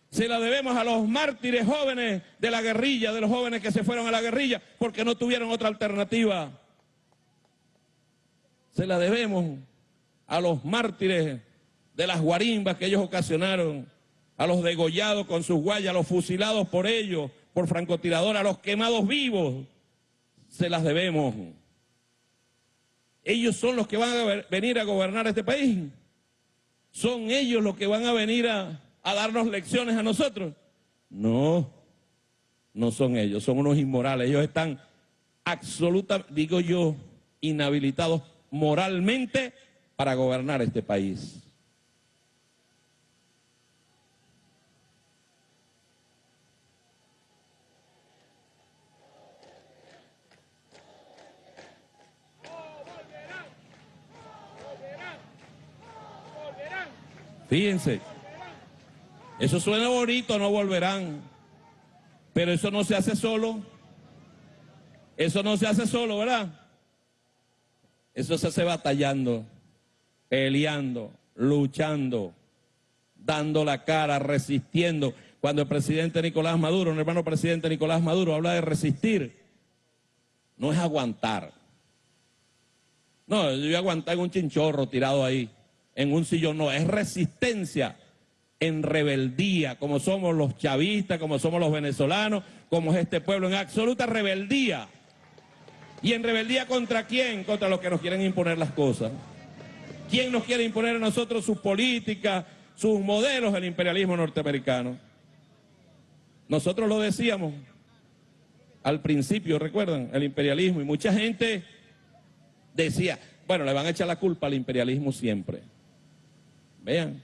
Speaker 8: Se la debemos a los mártires jóvenes de la guerrilla, de los jóvenes que se fueron a la guerrilla porque no tuvieron otra alternativa. Se la debemos a los mártires de las guarimbas que ellos ocasionaron a los degollados con sus guayas, a los fusilados por ellos, por francotirador, a los quemados vivos. se las debemos. Ellos son los que van a venir a gobernar este país. Son ellos los que van a venir a, darnos lecciones a nosotros. No, no son ellos, son unos inmorales. Ellos están absolutamente, digo yo, inhabilitados moralmente para gobernar este país. Fíjense, eso suena bonito, no volverán, pero eso no se hace solo, eso no se hace solo, ¿verdad? Eso se hace batallando, peleando, luchando, dando la cara, resistiendo. Cuando el presidente Nicolás Maduro, el hermano presidente Nicolás Maduro habla de resistir, no es aguantar. No, yo voy a aguantar en un chinchorro tirado ahí en un sillón, no, es resistencia en rebeldía, como somos los chavistas, como somos los venezolanos, como es este pueblo, en absoluta rebeldía. ¿Y en rebeldía contra quién? Contra los que nos quieren imponer las cosas. ¿Quién nos quiere imponer a nosotros sus políticas, sus modelos del imperialismo norteamericano? Nosotros lo decíamos al principio, recuerdan, el imperialismo, y mucha gente decía, bueno, le van a echar la culpa al imperialismo siempre. Vean,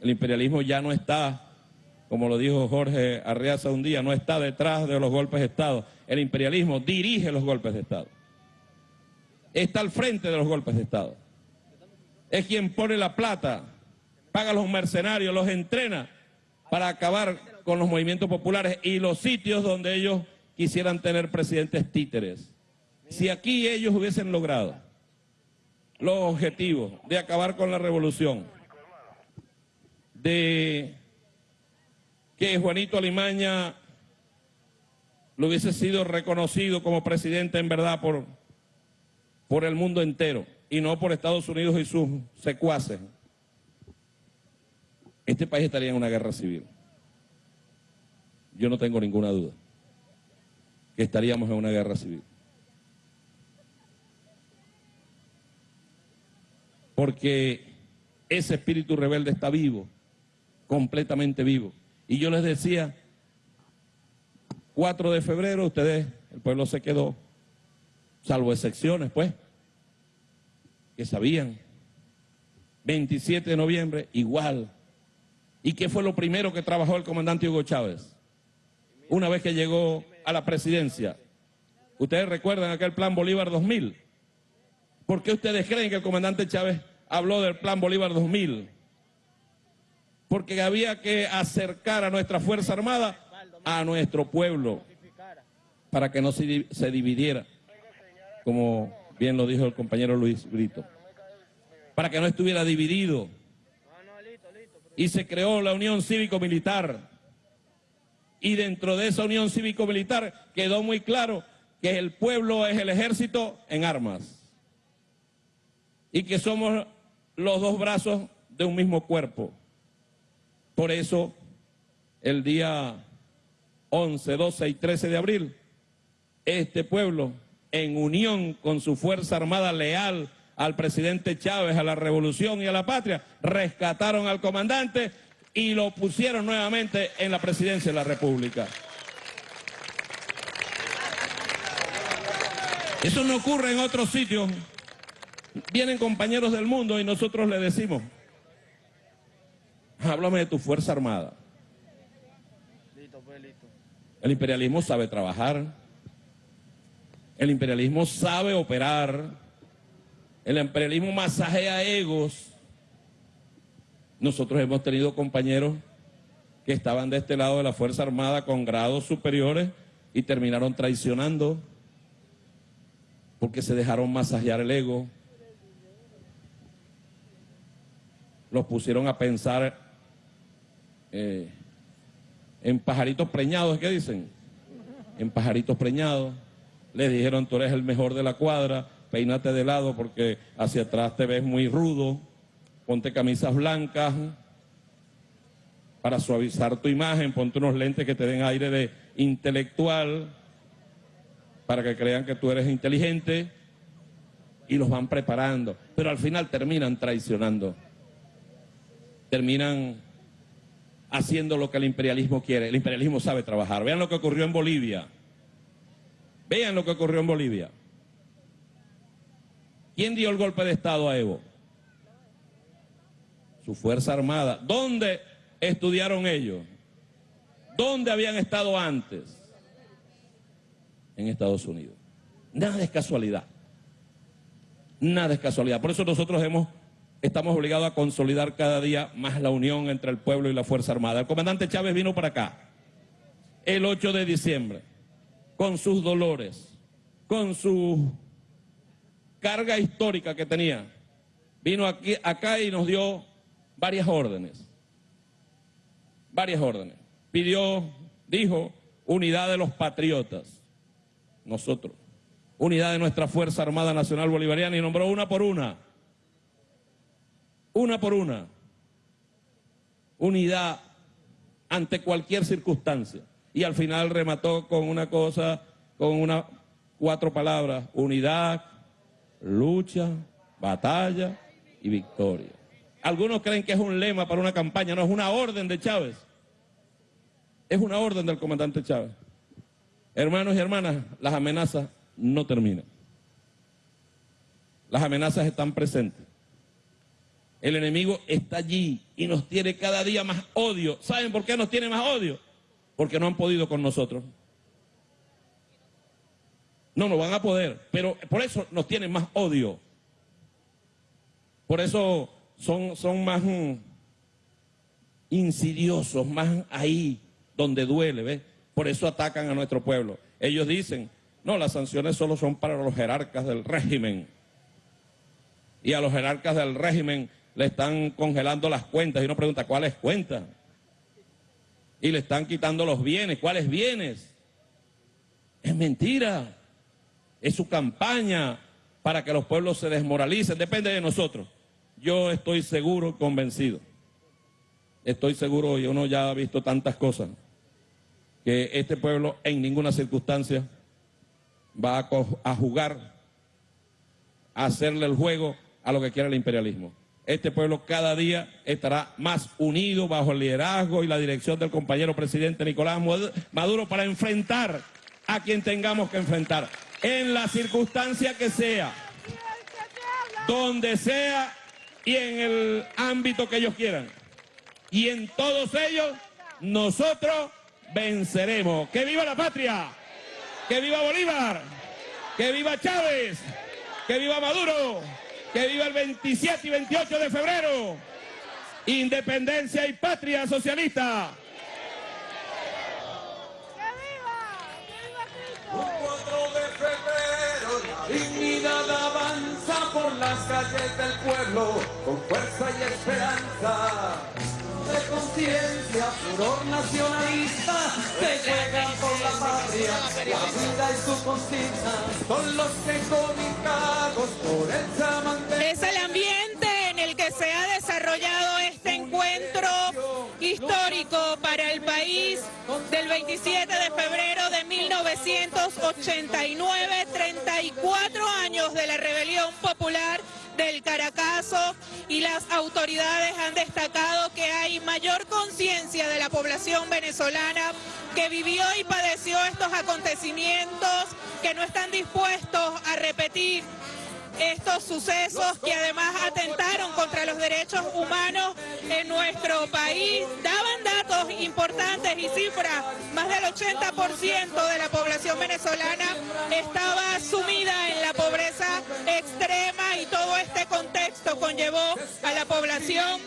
Speaker 8: el imperialismo ya no está, como lo dijo Jorge Arreaza un día, no está detrás de los golpes de Estado. El imperialismo dirige los golpes de Estado. Está al frente de los golpes de Estado. Es quien pone la plata, paga a los mercenarios, los entrena para acabar con los movimientos populares y los sitios donde ellos quisieran tener presidentes títeres. Si aquí ellos hubiesen logrado los objetivos de acabar con la revolución, de que Juanito Alimaña lo hubiese sido reconocido como presidente en verdad por, por el mundo entero y no por Estados Unidos y sus secuaces, este país estaría en una guerra civil. Yo no tengo ninguna duda que estaríamos en una guerra civil. Porque ese espíritu rebelde está vivo, completamente vivo. Y yo les decía, 4 de febrero, ustedes, el pueblo se quedó, salvo excepciones, pues, que sabían. 27 de noviembre, igual. ¿Y qué fue lo primero que trabajó el comandante Hugo Chávez? Una vez que llegó a la presidencia. Ustedes recuerdan aquel plan Bolívar 2000 ¿Por qué ustedes creen que el comandante Chávez habló del Plan Bolívar 2000? Porque había que acercar a nuestra Fuerza Armada a nuestro pueblo para que no se, se dividiera, como bien lo dijo el compañero Luis Brito, para que no estuviera dividido. Y se creó la Unión Cívico-Militar. Y dentro de esa Unión Cívico-Militar quedó muy claro que el pueblo es el ejército en armas y que somos los dos brazos de un mismo cuerpo. Por eso, el día 11, 12 y 13 de abril, este pueblo, en unión con su Fuerza Armada leal al presidente Chávez, a la revolución y a la patria, rescataron al comandante y lo pusieron nuevamente en la presidencia de la República. Eso no ocurre en otros sitios Vienen compañeros del mundo y nosotros le decimos, háblame de tu Fuerza Armada. Pues, El imperialismo sabe trabajar. El imperialismo sabe operar. El imperialismo masajea egos. Nosotros hemos tenido compañeros que estaban de este lado de la Fuerza Armada con grados superiores y terminaron traicionando porque se dejaron masajear el ego. Los pusieron a pensar eh, en pajaritos preñados, ¿qué dicen? En pajaritos preñados. Les dijeron, tú eres el mejor de la cuadra, peínate de lado porque hacia atrás te ves muy rudo, ponte camisas blancas para suavizar tu imagen, ponte unos lentes que te den aire de intelectual para que crean que tú eres inteligente. Y los van preparando, pero al final terminan traicionando, terminan haciendo lo que el imperialismo quiere. El imperialismo sabe trabajar. Vean lo que ocurrió en Bolivia. Vean lo que ocurrió en Bolivia. ¿Quién dio el golpe de Estado a Evo? Su Fuerza Armada. ¿Dónde estudiaron ellos? ¿Dónde habían estado antes? En Estados Unidos. Nada es casualidad. Nada es casualidad. Por eso nosotros hemos, estamos obligados a consolidar cada día más la unión entre el pueblo y la Fuerza Armada. El comandante Chávez vino para acá el 8 de diciembre con sus dolores, con su carga histórica que tenía. Vino aquí, acá y nos dio varias órdenes. Varias órdenes. Pidió, dijo, unidad de los patriotas. Nosotros. Unidad de nuestra Fuerza Armada Nacional Bolivariana y nombró una por una. Una por una. Unidad ante cualquier circunstancia. Y al final remató con una cosa, con una cuatro palabras, unidad, lucha, batalla y victoria. Algunos creen que es un lema para una campaña, no, es una orden de Chávez. Es una orden del comandante Chávez. Hermanos y hermanas, las amenazas no terminan. Las amenazas están presentes. El enemigo está allí y nos tiene cada día más odio. ¿Saben por qué nos tiene más odio? Porque no han podido con nosotros. No, no van a poder, pero por eso nos tienen más odio. Por eso son, son más mm, insidiosos, más ahí donde duele, ¿ves? Por eso atacan a nuestro pueblo. Ellos dicen, no, las sanciones solo son para los jerarcas del régimen. Y a los jerarcas del régimen le están congelando las cuentas y uno pregunta, ¿cuáles cuentas? Y le están quitando los bienes, ¿cuáles bienes? Es mentira. Es su campaña para que los pueblos se desmoralicen. Depende de nosotros. Yo estoy seguro, convencido. Estoy seguro, y uno ya ha visto tantas cosas, que este pueblo en ninguna circunstancia va a, a jugar, a hacerle el juego a lo que quiere el imperialismo. Este pueblo cada día estará más unido bajo el liderazgo y la dirección del compañero presidente Nicolás Maduro para enfrentar a quien tengamos que enfrentar en la circunstancia que sea, donde sea y en el ámbito que ellos quieran. Y en todos ellos nosotros venceremos. ¡Que viva la patria! ¡Que viva Bolívar! ¡Que viva Chávez! ¡Que viva Maduro! ¡Que viva el 27 y 28 de febrero! Independencia y patria socialista.
Speaker 9: Dignidad avanza por las calles del pueblo con fuerza y esperanza. De conciencia, furor nacionalista, se juegan por la patria, la vida y su consigna, son los que comunicados por el samandero.
Speaker 4: Es el ambiente en el que se ha desarrollado este del 27 de febrero de 1989, 34 años de la rebelión popular del Caracazo y las autoridades han destacado que hay mayor conciencia de la población venezolana que vivió y padeció estos acontecimientos, que no están dispuestos a repetir estos sucesos que además atentaron contra los derechos humanos en nuestro país. Daban datos importantes y cifras, más del 80% de la población venezolana estaba sumida en la pobreza extrema y todo este contexto conllevó a la población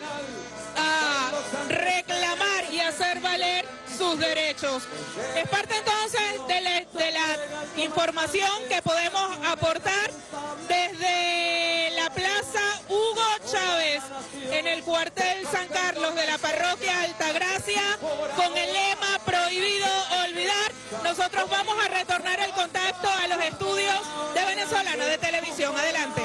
Speaker 4: a reclamar y hacer valer sus derechos. Es parte entonces de la, de la información que podemos aportar desde la Plaza Hugo Chávez en el cuartel San Carlos de la parroquia Altagracia con el lema prohibido olvidar. Nosotros vamos a retornar el contacto a los estudios de Venezolana de Televisión. Adelante.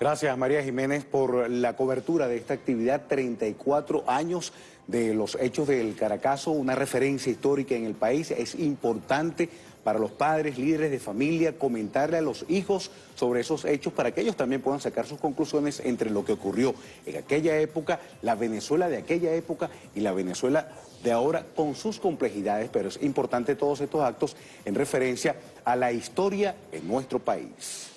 Speaker 2: Gracias María Jiménez por la cobertura de esta actividad, 34 años de los hechos del Caracazo, una referencia histórica en el país. Es importante para los padres, líderes de familia, comentarle a los hijos sobre esos hechos para que ellos también puedan sacar sus conclusiones entre lo que ocurrió en aquella época, la Venezuela de aquella época y la Venezuela de ahora con sus complejidades, pero es importante todos estos actos en referencia a la historia en nuestro país.